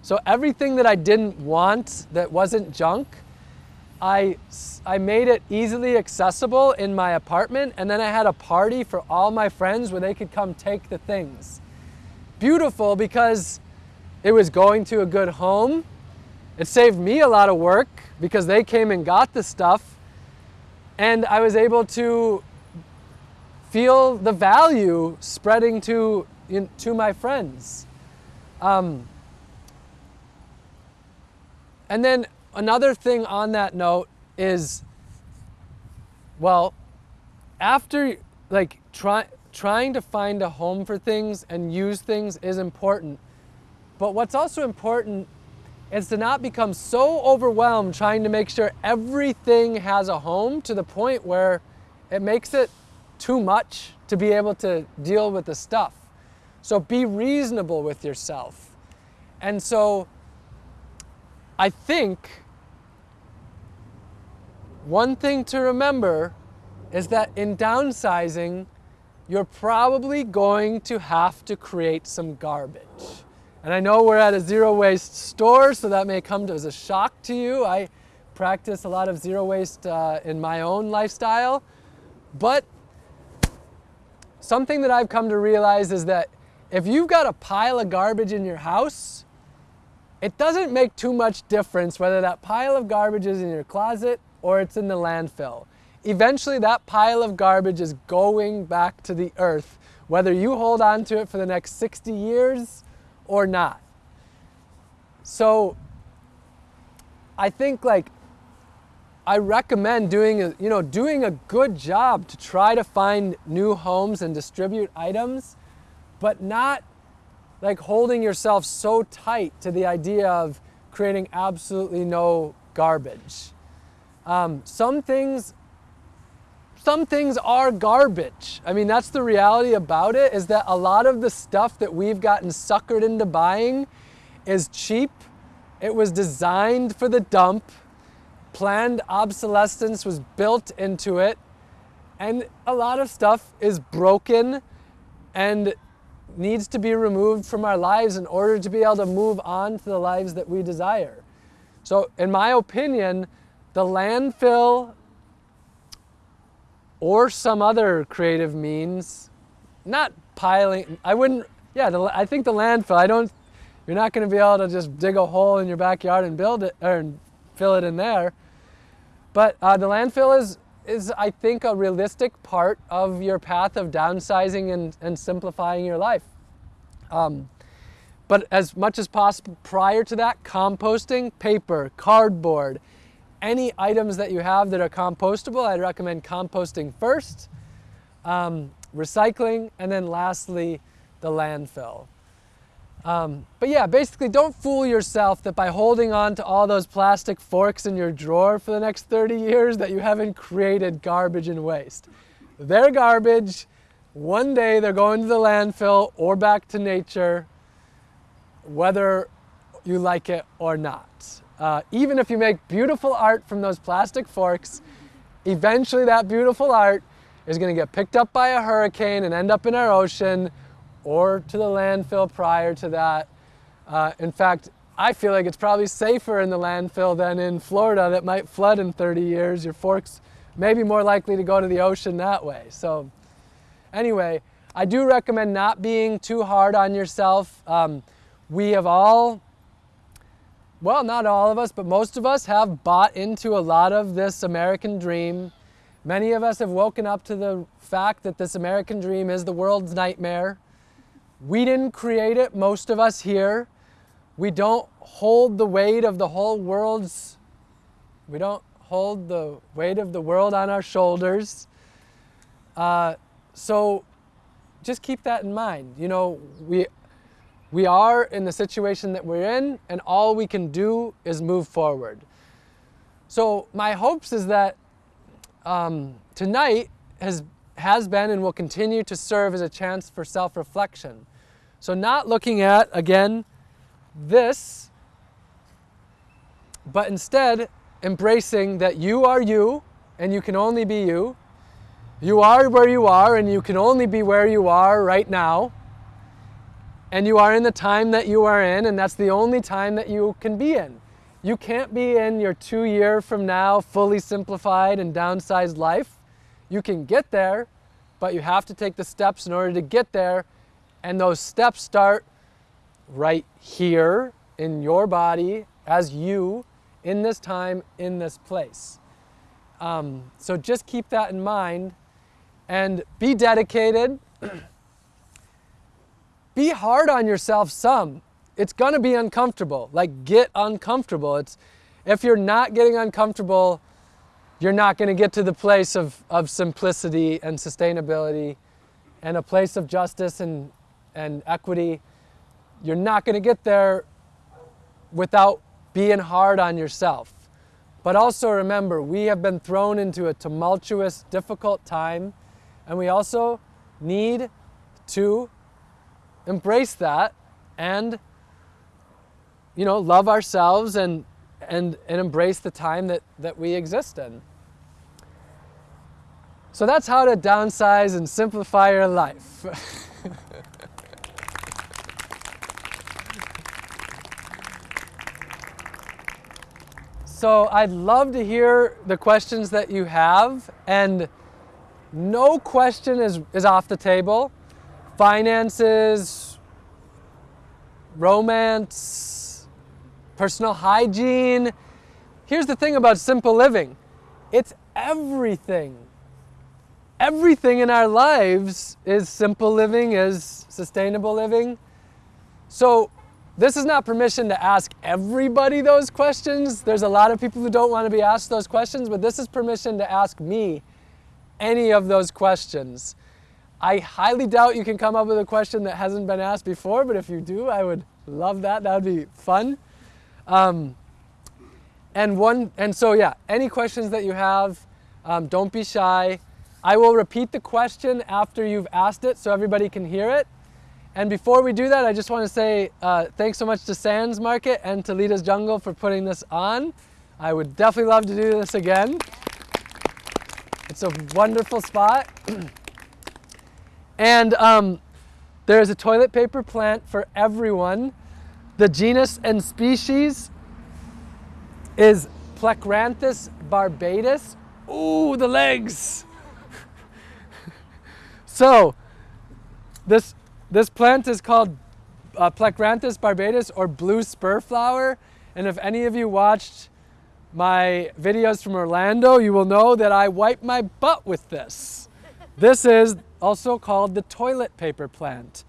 So everything that I didn't want that wasn't junk, I, I made it easily accessible in my apartment and then I had a party for all my friends where they could come take the things. Beautiful because it was going to a good home. It saved me a lot of work because they came and got the stuff and I was able to feel the value spreading to, to my friends. Um, and then another thing on that note is, well, after like try, trying to find a home for things and use things is important. But what's also important is to not become so overwhelmed trying to make sure everything has a home to the point where it makes it too much to be able to deal with the stuff. So be reasonable with yourself. And so I think one thing to remember is that in downsizing, you're probably going to have to create some garbage. And I know we're at a zero waste store, so that may come as a shock to you. I practice a lot of zero waste uh, in my own lifestyle. But something that I've come to realize is that if you've got a pile of garbage in your house, it doesn't make too much difference whether that pile of garbage is in your closet or it's in the landfill. Eventually that pile of garbage is going back to the earth, whether you hold on to it for the next 60 years or not. So I think like I recommend doing a, you know, doing a good job to try to find new homes and distribute items, but not like holding yourself so tight to the idea of creating absolutely no garbage. Um, some things, some things are garbage. I mean, that's the reality about it is that a lot of the stuff that we've gotten suckered into buying is cheap. It was designed for the dump. Planned obsolescence was built into it. And a lot of stuff is broken and needs to be removed from our lives in order to be able to move on to the lives that we desire. So in my opinion, the landfill or some other creative means, not piling, I wouldn't, yeah, the, I think the landfill, I don't, you're not going to be able to just dig a hole in your backyard and build it, or fill it in there. But uh, the landfill is is, I think, a realistic part of your path of downsizing and, and simplifying your life. Um, but as much as possible prior to that, composting, paper, cardboard, any items that you have that are compostable, I'd recommend composting first, um, recycling, and then lastly, the landfill. Um, but yeah, basically don't fool yourself that by holding on to all those plastic forks in your drawer for the next 30 years that you haven't created garbage and waste. They're garbage. One day they're going to the landfill or back to nature, whether you like it or not. Uh, even if you make beautiful art from those plastic forks, eventually that beautiful art is going to get picked up by a hurricane and end up in our ocean or to the landfill prior to that. Uh, in fact, I feel like it's probably safer in the landfill than in Florida that might flood in 30 years. Your forks may be more likely to go to the ocean that way. So anyway, I do recommend not being too hard on yourself. Um, we have all, well, not all of us, but most of us have bought into a lot of this American dream. Many of us have woken up to the fact that this American dream is the world's nightmare. We didn't create it, most of us here. We don't hold the weight of the whole world's, we don't hold the weight of the world on our shoulders. Uh, so just keep that in mind. You know, we, We are in the situation that we're in, and all we can do is move forward. So my hopes is that um, tonight has has been and will continue to serve as a chance for self-reflection. So not looking at again this, but instead embracing that you are you and you can only be you. You are where you are and you can only be where you are right now. And you are in the time that you are in, and that's the only time that you can be in. You can't be in your two year from now fully simplified and downsized life. You can get there, but you have to take the steps in order to get there. And those steps start right here in your body as you in this time, in this place. Um, so just keep that in mind and be dedicated. be hard on yourself some. It's going to be uncomfortable. Like get uncomfortable. It's if you're not getting uncomfortable, you're not going to get to the place of, of simplicity and sustainability and a place of justice and, and equity. You're not going to get there without being hard on yourself. But also remember, we have been thrown into a tumultuous, difficult time, and we also need to embrace that and you know love ourselves and and and embrace the time that that we exist in. So that's how to downsize and simplify your life. So i'd love to hear the questions that you have and no question is is off the table finances, romance, personal hygiene. Here's the thing about simple living it's everything. Everything in our lives is simple living, is sustainable living. So, this is not permission to ask everybody those questions. There's a lot of people who don't want to be asked those questions, but this is permission to ask me any of those questions. I highly doubt you can come up with a question that hasn't been asked before, but if you do, I would love that. That would be fun. Um, and one, and so yeah, any questions that you have, um, don't be shy. I will repeat the question after you've asked it so everybody can hear it. And before we do that, I just want to say uh, thanks so much to Sans Market and to Lita's Jungle for putting this on. I would definitely love to do this again. It's a wonderful spot. And um, there's a toilet paper plant for everyone. The genus and species is Plectranthus barbatus. Ooh, the legs! so, this, this plant is called uh, Plectranthus barbatus or blue spur flower. And if any of you watched my videos from Orlando, you will know that I wipe my butt with this. This is also called the toilet paper plant.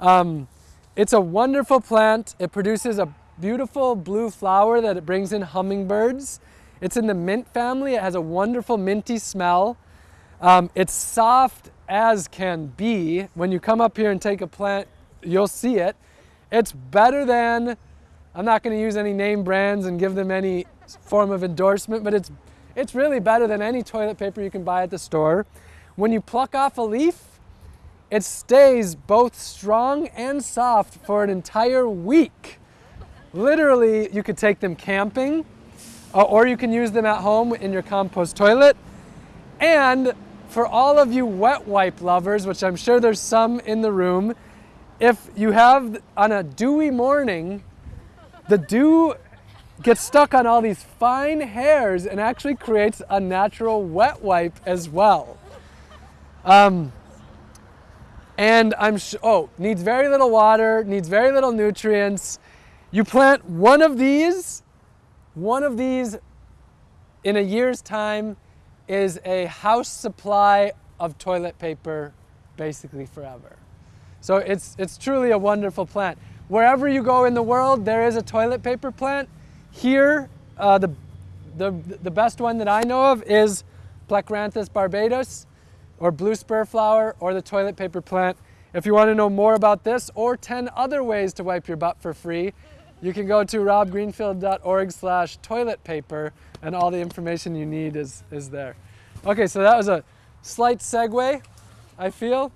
Um, it's a wonderful plant. It produces a beautiful blue flower that it brings in hummingbirds. It's in the mint family. It has a wonderful minty smell. Um, it's soft as can be. When you come up here and take a plant, you'll see it. It's better than, I'm not going to use any name brands and give them any form of endorsement, but it's, it's really better than any toilet paper you can buy at the store. When you pluck off a leaf, it stays both strong and soft for an entire week. Literally, you could take them camping, uh, or you can use them at home in your compost toilet. And for all of you wet wipe lovers, which I'm sure there's some in the room, if you have on a dewy morning, the dew gets stuck on all these fine hairs and actually creates a natural wet wipe as well. Um, and I'm oh, needs very little water, needs very little nutrients. You plant one of these, one of these in a year's time is a house supply of toilet paper basically forever. So it's, it's truly a wonderful plant. Wherever you go in the world, there is a toilet paper plant. Here, uh, the, the, the best one that I know of is Plectranthus barbatus or blue spur flower or the toilet paper plant. If you want to know more about this or 10 other ways to wipe your butt for free, you can go to robgreenfield.org slash toilet paper and all the information you need is, is there. Okay, so that was a slight segue, I feel.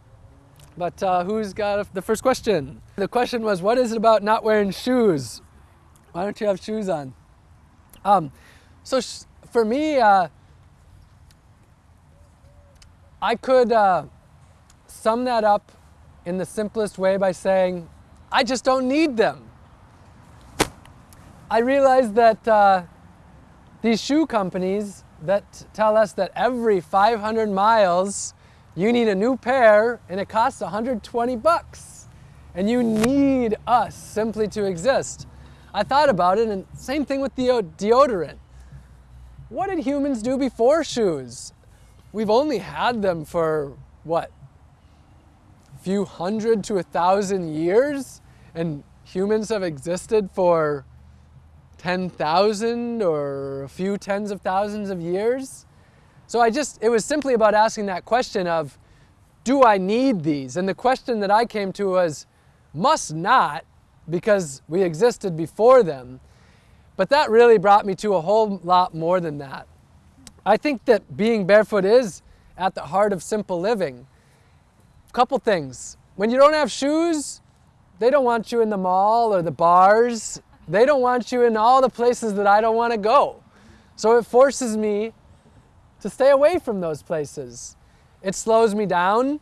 But uh, who's got the first question? The question was, what is it about not wearing shoes? Why don't you have shoes on? Um, so for me, uh, I could uh, sum that up in the simplest way by saying, I just don't need them. I realize that uh, these shoe companies that tell us that every 500 miles you need a new pair and it costs 120 bucks and you need us simply to exist. I thought about it and same thing with the deodorant. What did humans do before shoes? We've only had them for what? A few hundred to a thousand years and humans have existed for 10,000 or a few tens of thousands of years. So I just, it was simply about asking that question of, do I need these? And the question that I came to was, must not, because we existed before them. But that really brought me to a whole lot more than that. I think that being barefoot is at the heart of simple living. A couple things. When you don't have shoes, they don't want you in the mall or the bars they don't want you in all the places that I don't want to go. So it forces me to stay away from those places. It slows me down.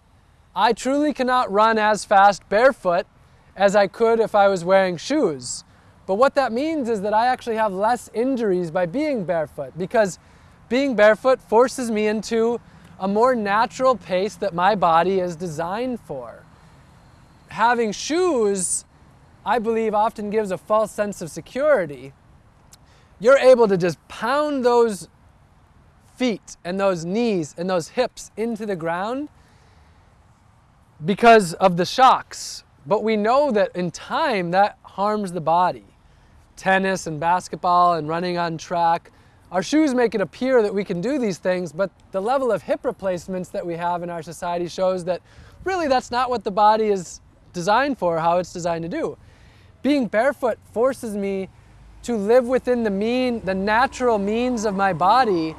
I truly cannot run as fast barefoot as I could if I was wearing shoes. But what that means is that I actually have less injuries by being barefoot because being barefoot forces me into a more natural pace that my body is designed for. Having shoes I believe often gives a false sense of security, you're able to just pound those feet and those knees and those hips into the ground because of the shocks. But we know that in time that harms the body. Tennis and basketball and running on track. Our shoes make it appear that we can do these things, but the level of hip replacements that we have in our society shows that really that's not what the body is designed for, how it's designed to do. Being barefoot forces me to live within the mean, the natural means of my body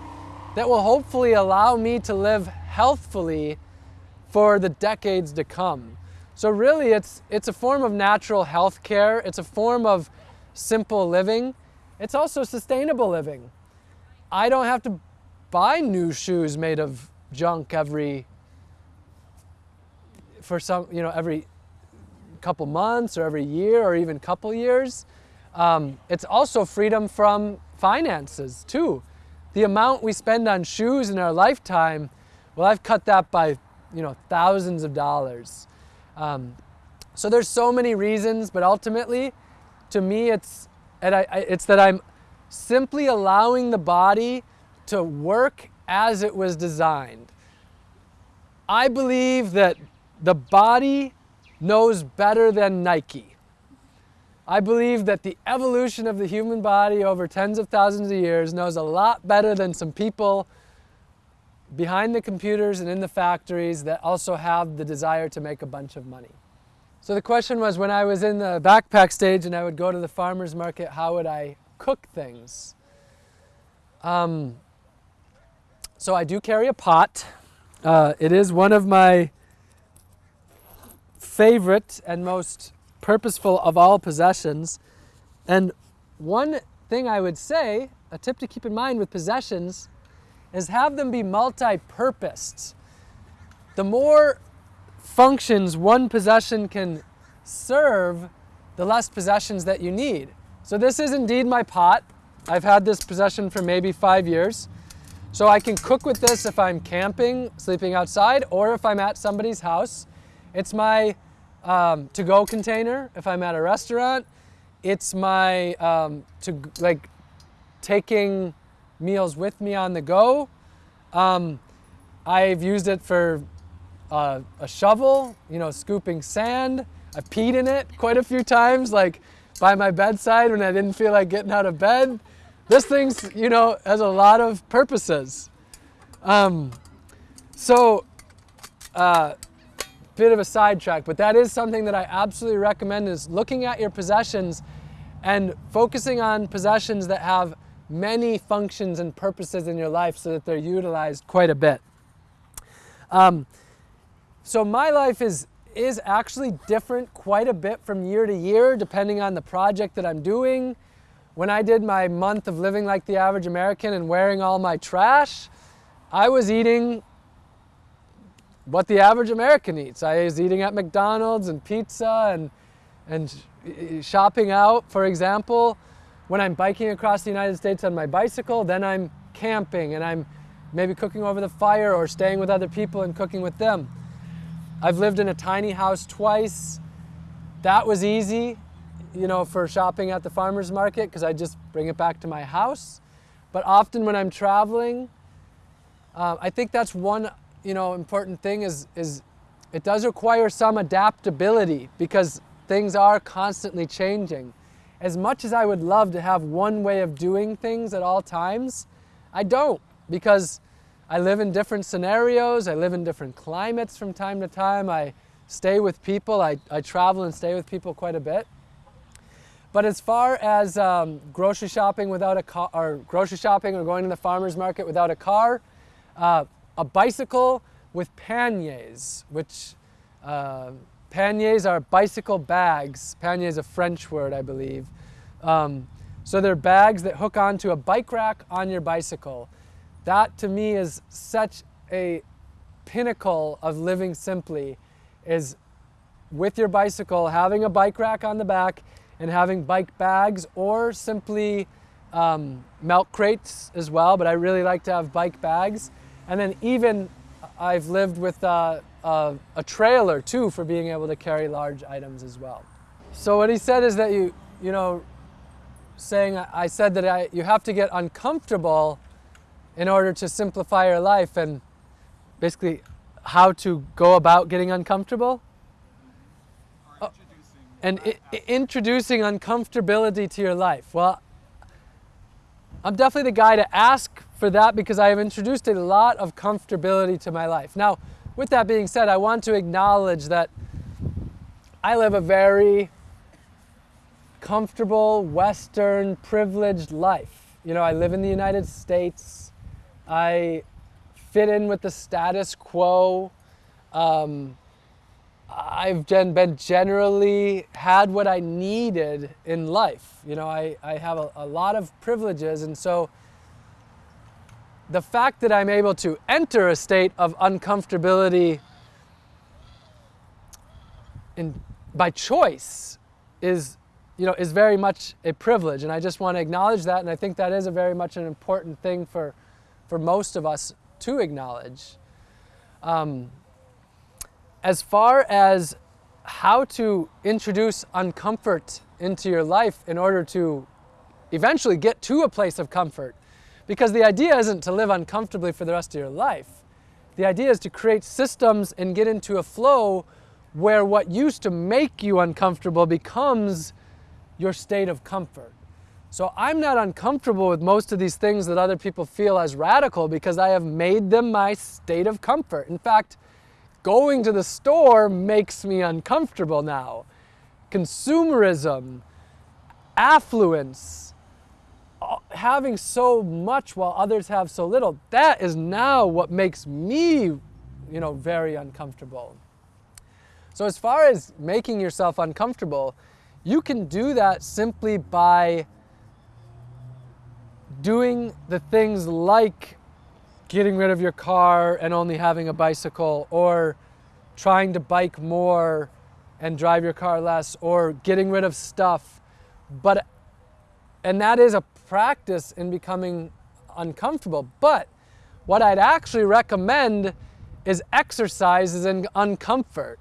that will hopefully allow me to live healthfully for the decades to come. So really it's, it's a form of natural health care. It's a form of simple living. It's also sustainable living. I don't have to buy new shoes made of junk every, for some, you know, every couple months or every year or even couple years. Um, it's also freedom from finances too. The amount we spend on shoes in our lifetime, well, I've cut that by, you know, thousands of dollars. Um, so there's so many reasons, but ultimately, to me, it's, and I, I, it's that I'm simply allowing the body to work as it was designed. I believe that the body knows better than Nike. I believe that the evolution of the human body over tens of thousands of years knows a lot better than some people behind the computers and in the factories that also have the desire to make a bunch of money. So the question was when I was in the backpack stage and I would go to the farmer's market, how would I cook things? Um, so I do carry a pot. Uh, it is one of my favorite and most purposeful of all possessions. And one thing I would say, a tip to keep in mind with possessions, is have them be multi-purposed. The more functions one possession can serve, the less possessions that you need. So this is indeed my pot. I've had this possession for maybe five years. So I can cook with this if I'm camping, sleeping outside, or if I'm at somebody's house. It's my um, to-go container if I'm at a restaurant. It's my, um, to like taking meals with me on the go. Um, I've used it for uh, a shovel, you know, scooping sand. I've peed in it quite a few times, like by my bedside when I didn't feel like getting out of bed. This thing's, you know, has a lot of purposes. Um, so, uh, bit of a sidetrack, but that is something that I absolutely recommend is looking at your possessions and focusing on possessions that have many functions and purposes in your life so that they're utilized quite a bit. Um, so my life is is actually different quite a bit from year to year depending on the project that I'm doing. When I did my month of living like the average American and wearing all my trash, I was eating what the average American eats. I was eating at McDonald's and pizza and, and shopping out, for example. When I'm biking across the United States on my bicycle, then I'm camping and I'm maybe cooking over the fire or staying with other people and cooking with them. I've lived in a tiny house twice. That was easy, you know, for shopping at the farmer's market because I just bring it back to my house. But often when I'm traveling, uh, I think that's one, you know, important thing is, is it does require some adaptability because things are constantly changing. As much as I would love to have one way of doing things at all times, I don't because I live in different scenarios. I live in different climates from time to time. I stay with people. I, I travel and stay with people quite a bit. But as far as um, grocery shopping without a car, or grocery shopping or going to the farmer's market without a car, uh, a bicycle with panniers, which uh, panniers are bicycle bags. Pannier is a French word, I believe. Um, so they're bags that hook onto a bike rack on your bicycle. That to me is such a pinnacle of living simply is with your bicycle, having a bike rack on the back and having bike bags or simply um, milk crates as well, but I really like to have bike bags. And then even I've lived with uh, uh, a trailer too for being able to carry large items as well. So what he said is that you, you know, saying I said that I, you have to get uncomfortable in order to simplify your life and basically how to go about getting uncomfortable. Oh, and introducing uncomfortability to your life. Well, I'm definitely the guy to ask for that because I have introduced a lot of comfortability to my life. Now, with that being said, I want to acknowledge that I live a very comfortable, Western, privileged life. You know, I live in the United States. I fit in with the status quo. Um, I've been generally had what I needed in life. You know, I, I have a, a lot of privileges and so the fact that I'm able to enter a state of uncomfortability in, by choice is, you know, is very much a privilege. And I just want to acknowledge that. And I think that is a very much an important thing for, for most of us to acknowledge. Um, as far as how to introduce uncomfort into your life in order to eventually get to a place of comfort, because the idea isn't to live uncomfortably for the rest of your life. The idea is to create systems and get into a flow where what used to make you uncomfortable becomes your state of comfort. So I'm not uncomfortable with most of these things that other people feel as radical because I have made them my state of comfort. In fact, going to the store makes me uncomfortable now. Consumerism, affluence, having so much while others have so little, that is now what makes me, you know, very uncomfortable. So as far as making yourself uncomfortable, you can do that simply by doing the things like getting rid of your car and only having a bicycle or trying to bike more and drive your car less or getting rid of stuff. But and that is a practice in becoming uncomfortable. But what I'd actually recommend is exercises in uncomfort.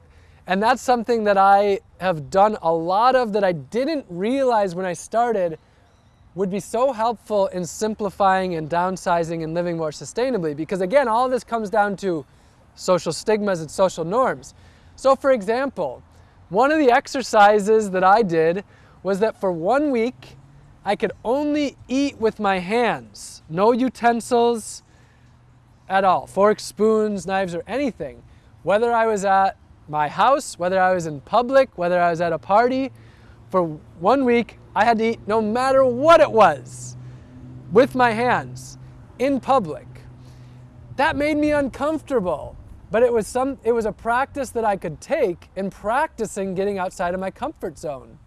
And that's something that I have done a lot of that I didn't realize when I started would be so helpful in simplifying and downsizing and living more sustainably. Because again, all this comes down to social stigmas and social norms. So for example, one of the exercises that I did was that for one week, I could only eat with my hands, no utensils at all, forks, spoons, knives, or anything. Whether I was at my house, whether I was in public, whether I was at a party. For one week, I had to eat no matter what it was with my hands in public. That made me uncomfortable, but it was some it was a practice that I could take in practicing getting outside of my comfort zone.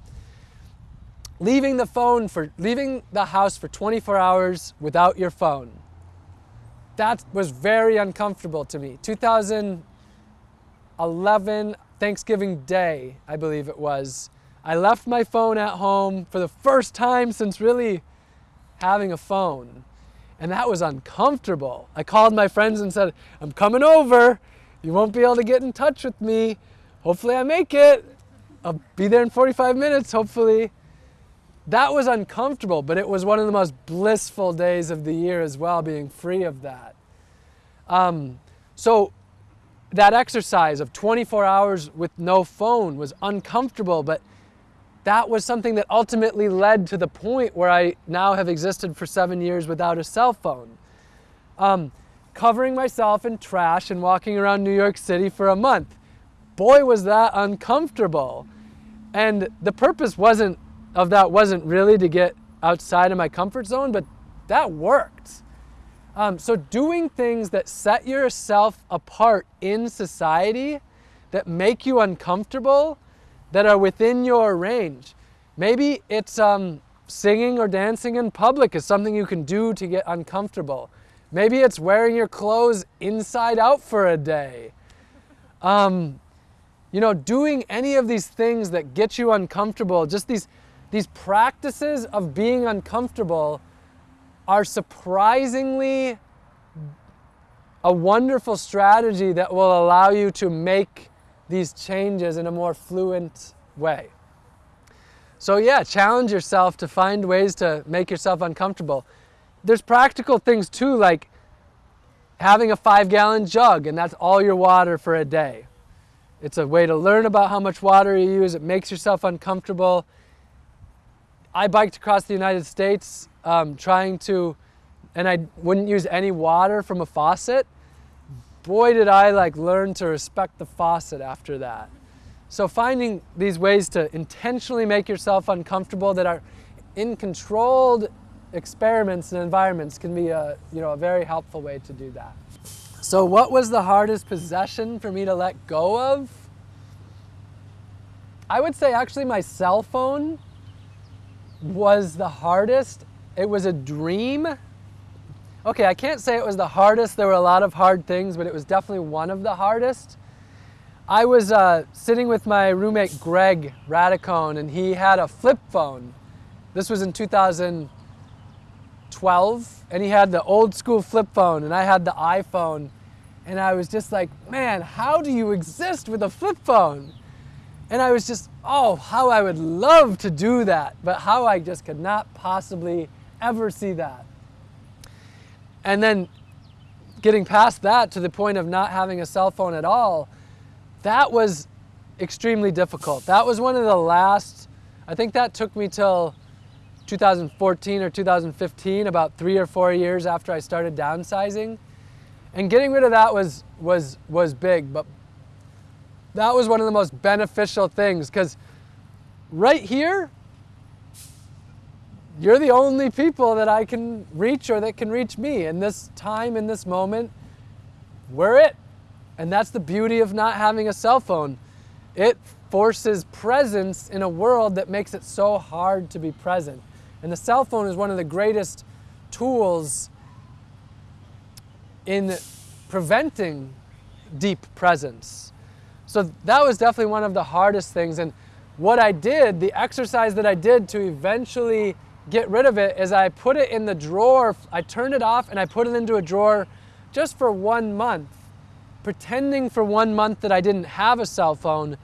Leaving the phone for leaving the house for 24 hours without your phone. That was very uncomfortable to me. 2011 Thanksgiving Day, I believe it was. I left my phone at home for the first time since really having a phone. And that was uncomfortable. I called my friends and said, I'm coming over. You won't be able to get in touch with me. Hopefully, I make it. I'll be there in 45 minutes, hopefully. That was uncomfortable, but it was one of the most blissful days of the year as well, being free of that. Um, so, that exercise of 24 hours with no phone was uncomfortable, but that was something that ultimately led to the point where I now have existed for seven years without a cell phone. Um, covering myself in trash and walking around New York City for a month. Boy, was that uncomfortable. And the purpose wasn't of that wasn't really to get outside of my comfort zone, but that worked. Um, so doing things that set yourself apart in society, that make you uncomfortable, that are within your range. Maybe it's um, singing or dancing in public is something you can do to get uncomfortable. Maybe it's wearing your clothes inside out for a day. Um, you know, doing any of these things that get you uncomfortable, just these, these practices of being uncomfortable are surprisingly a wonderful strategy that will allow you to make these changes in a more fluent way. So yeah, challenge yourself to find ways to make yourself uncomfortable. There's practical things too, like having a five gallon jug and that's all your water for a day. It's a way to learn about how much water you use. It makes yourself uncomfortable. I biked across the United States um, trying to, and I wouldn't use any water from a faucet boy did I like learn to respect the faucet after that. So finding these ways to intentionally make yourself uncomfortable that are in controlled experiments and environments can be a, you know, a very helpful way to do that. So what was the hardest possession for me to let go of? I would say actually my cell phone was the hardest. It was a dream Okay, I can't say it was the hardest. There were a lot of hard things, but it was definitely one of the hardest. I was uh, sitting with my roommate Greg Radicone, and he had a flip phone. This was in 2012, and he had the old school flip phone, and I had the iPhone. And I was just like, man, how do you exist with a flip phone? And I was just, oh, how I would love to do that, but how I just could not possibly ever see that. And then getting past that to the point of not having a cell phone at all, that was extremely difficult. That was one of the last, I think that took me till 2014 or 2015, about three or four years after I started downsizing. And getting rid of that was, was, was big, but that was one of the most beneficial things because right here, you're the only people that I can reach or that can reach me. In this time, in this moment, we're it. And that's the beauty of not having a cell phone. It forces presence in a world that makes it so hard to be present. And the cell phone is one of the greatest tools in preventing deep presence. So that was definitely one of the hardest things. And what I did, the exercise that I did to eventually get rid of it is I put it in the drawer, I turned it off and I put it into a drawer just for one month, pretending for one month that I didn't have a cell phone.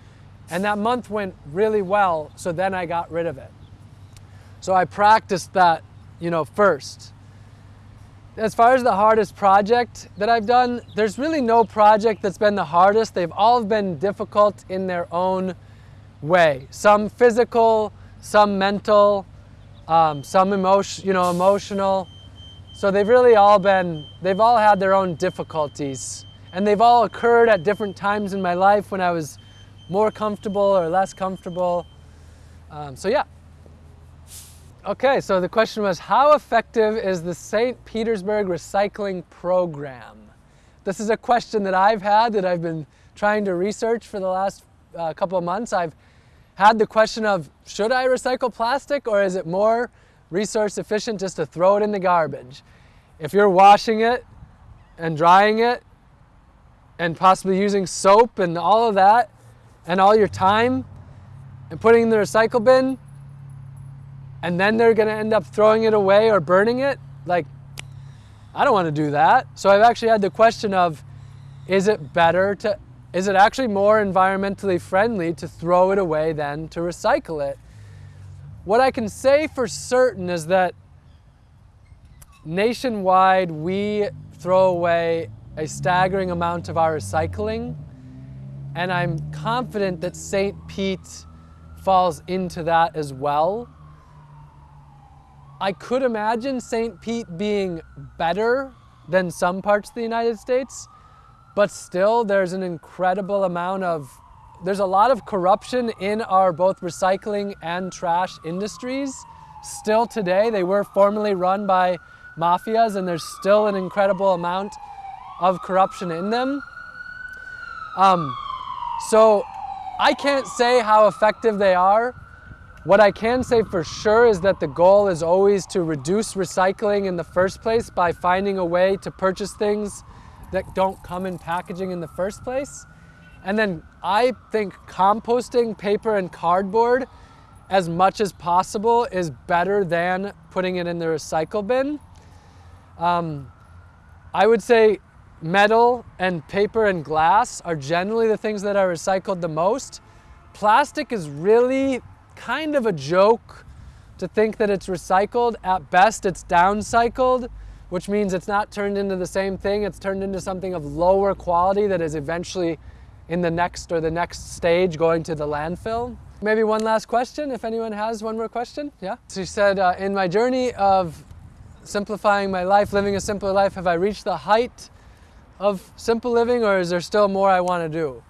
And that month went really well, so then I got rid of it. So I practiced that, you know, first. As far as the hardest project that I've done, there's really no project that's been the hardest. They've all been difficult in their own way. Some physical, some mental, um, some emotion, you know, emotional. So they've really all been, they've all had their own difficulties. And they've all occurred at different times in my life when I was more comfortable or less comfortable. Um, so yeah. Okay, so the question was, how effective is the St. Petersburg recycling program? This is a question that I've had that I've been trying to research for the last uh, couple of months. I've had the question of, should I recycle plastic or is it more resource efficient just to throw it in the garbage? If you're washing it and drying it and possibly using soap and all of that and all your time and putting in the recycle bin and then they're going to end up throwing it away or burning it, like, I don't want to do that. So I've actually had the question of, is it better to, is it actually more environmentally friendly to throw it away than to recycle it? What I can say for certain is that nationwide we throw away a staggering amount of our recycling and I'm confident that St. Pete falls into that as well. I could imagine St. Pete being better than some parts of the United States, but still there's an incredible amount of, there's a lot of corruption in our both recycling and trash industries. Still today, they were formerly run by mafias and there's still an incredible amount of corruption in them. Um, so I can't say how effective they are, what I can say for sure is that the goal is always to reduce recycling in the first place by finding a way to purchase things that don't come in packaging in the first place. And then I think composting paper and cardboard as much as possible is better than putting it in the recycle bin. Um, I would say metal and paper and glass are generally the things that are recycled the most. Plastic is really kind of a joke to think that it's recycled. At best, it's downcycled, which means it's not turned into the same thing. It's turned into something of lower quality that is eventually in the next or the next stage going to the landfill. Maybe one last question, if anyone has one more question. Yeah? She said, uh, in my journey of simplifying my life, living a simpler life, have I reached the height of simple living or is there still more I want to do?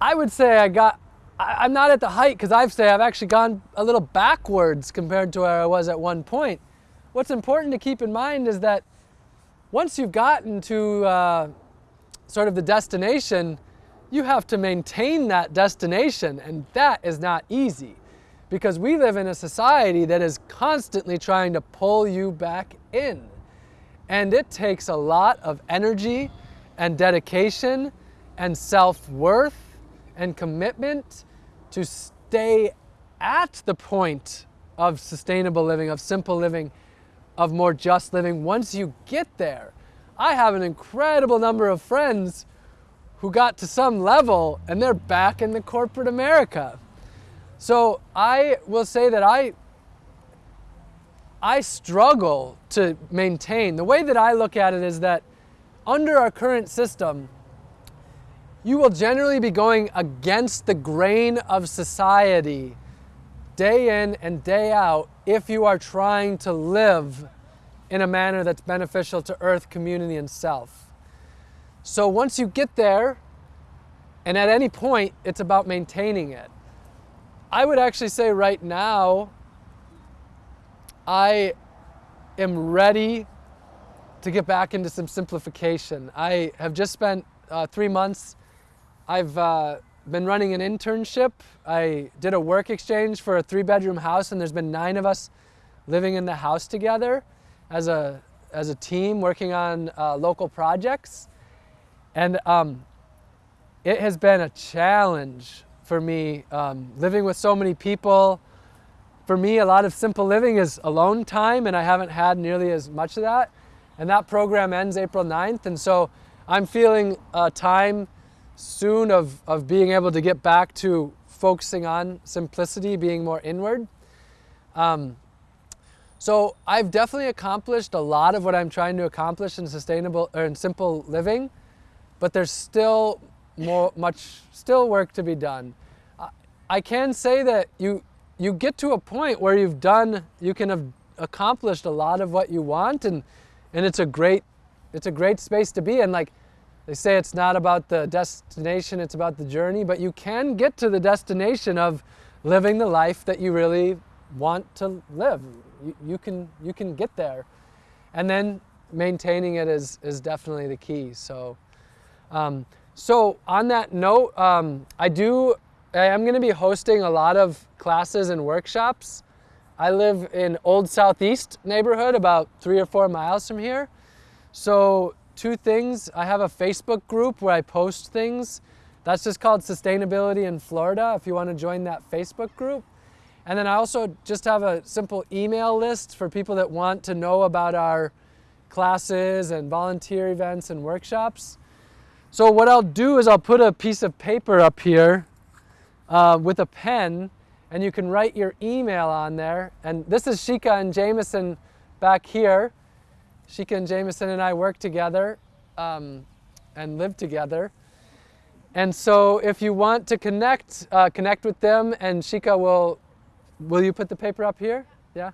I would say I got, I, am not at the height because I've say I've actually gone a little backwards compared to where I was at one point. What's important to keep in mind is that once you've gotten to uh, sort of the destination, you have to maintain that destination and that is not easy because we live in a society that is constantly trying to pull you back in. And it takes a lot of energy and dedication and self-worth and commitment to stay at the point of sustainable living, of simple living, of more just living once you get there. I have an incredible number of friends who got to some level and they're back in the corporate America. So I will say that I, I struggle to maintain. The way that I look at it is that under our current system, you will generally be going against the grain of society day in and day out if you are trying to live in a manner that's beneficial to earth, community, and self. So once you get there, and at any point, it's about maintaining it. I would actually say right now, I am ready to get back into some simplification. I have just spent uh, three months I've uh, been running an internship. I did a work exchange for a three bedroom house and there's been nine of us living in the house together as a, as a team working on uh, local projects. And um, it has been a challenge for me um, living with so many people. For me, a lot of simple living is alone time and I haven't had nearly as much of that. And that program ends April 9th. And so I'm feeling uh, time soon of, of being able to get back to focusing on simplicity, being more inward. Um, so I've definitely accomplished a lot of what I'm trying to accomplish in sustainable or in simple living, but there's still more, much, still work to be done. I, I can say that you, you get to a point where you've done, you can have accomplished a lot of what you want and, and it's a great, it's a great space to be in. Like they say it's not about the destination, it's about the journey, but you can get to the destination of living the life that you really want to live. You, you can, you can get there. And then maintaining it is, is definitely the key. So, um, so on that note, um, I do, I am going to be hosting a lot of classes and workshops. I live in Old Southeast neighborhood, about three or four miles from here. So two things, I have a Facebook group where I post things. That's just called Sustainability in Florida if you want to join that Facebook group. And then I also just have a simple email list for people that want to know about our classes and volunteer events and workshops. So what I'll do is I'll put a piece of paper up here uh, with a pen and you can write your email on there. And this is Shika and Jameson back here. Shika and Jameson and I work together um, and live together. And so if you want to connect, uh, connect with them and Shika will, will you put the paper up here? Yeah?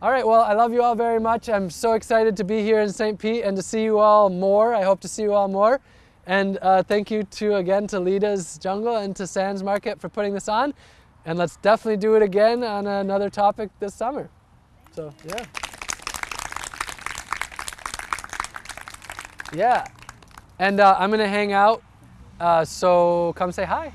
All right, well, I love you all very much. I'm so excited to be here in St. Pete and to see you all more. I hope to see you all more. And uh, thank you to, again, to Lita's Jungle and to Sans Market for putting this on. And let's definitely do it again on another topic this summer. So, yeah. Yeah. And uh, I'm going to hang out, uh, so come say hi.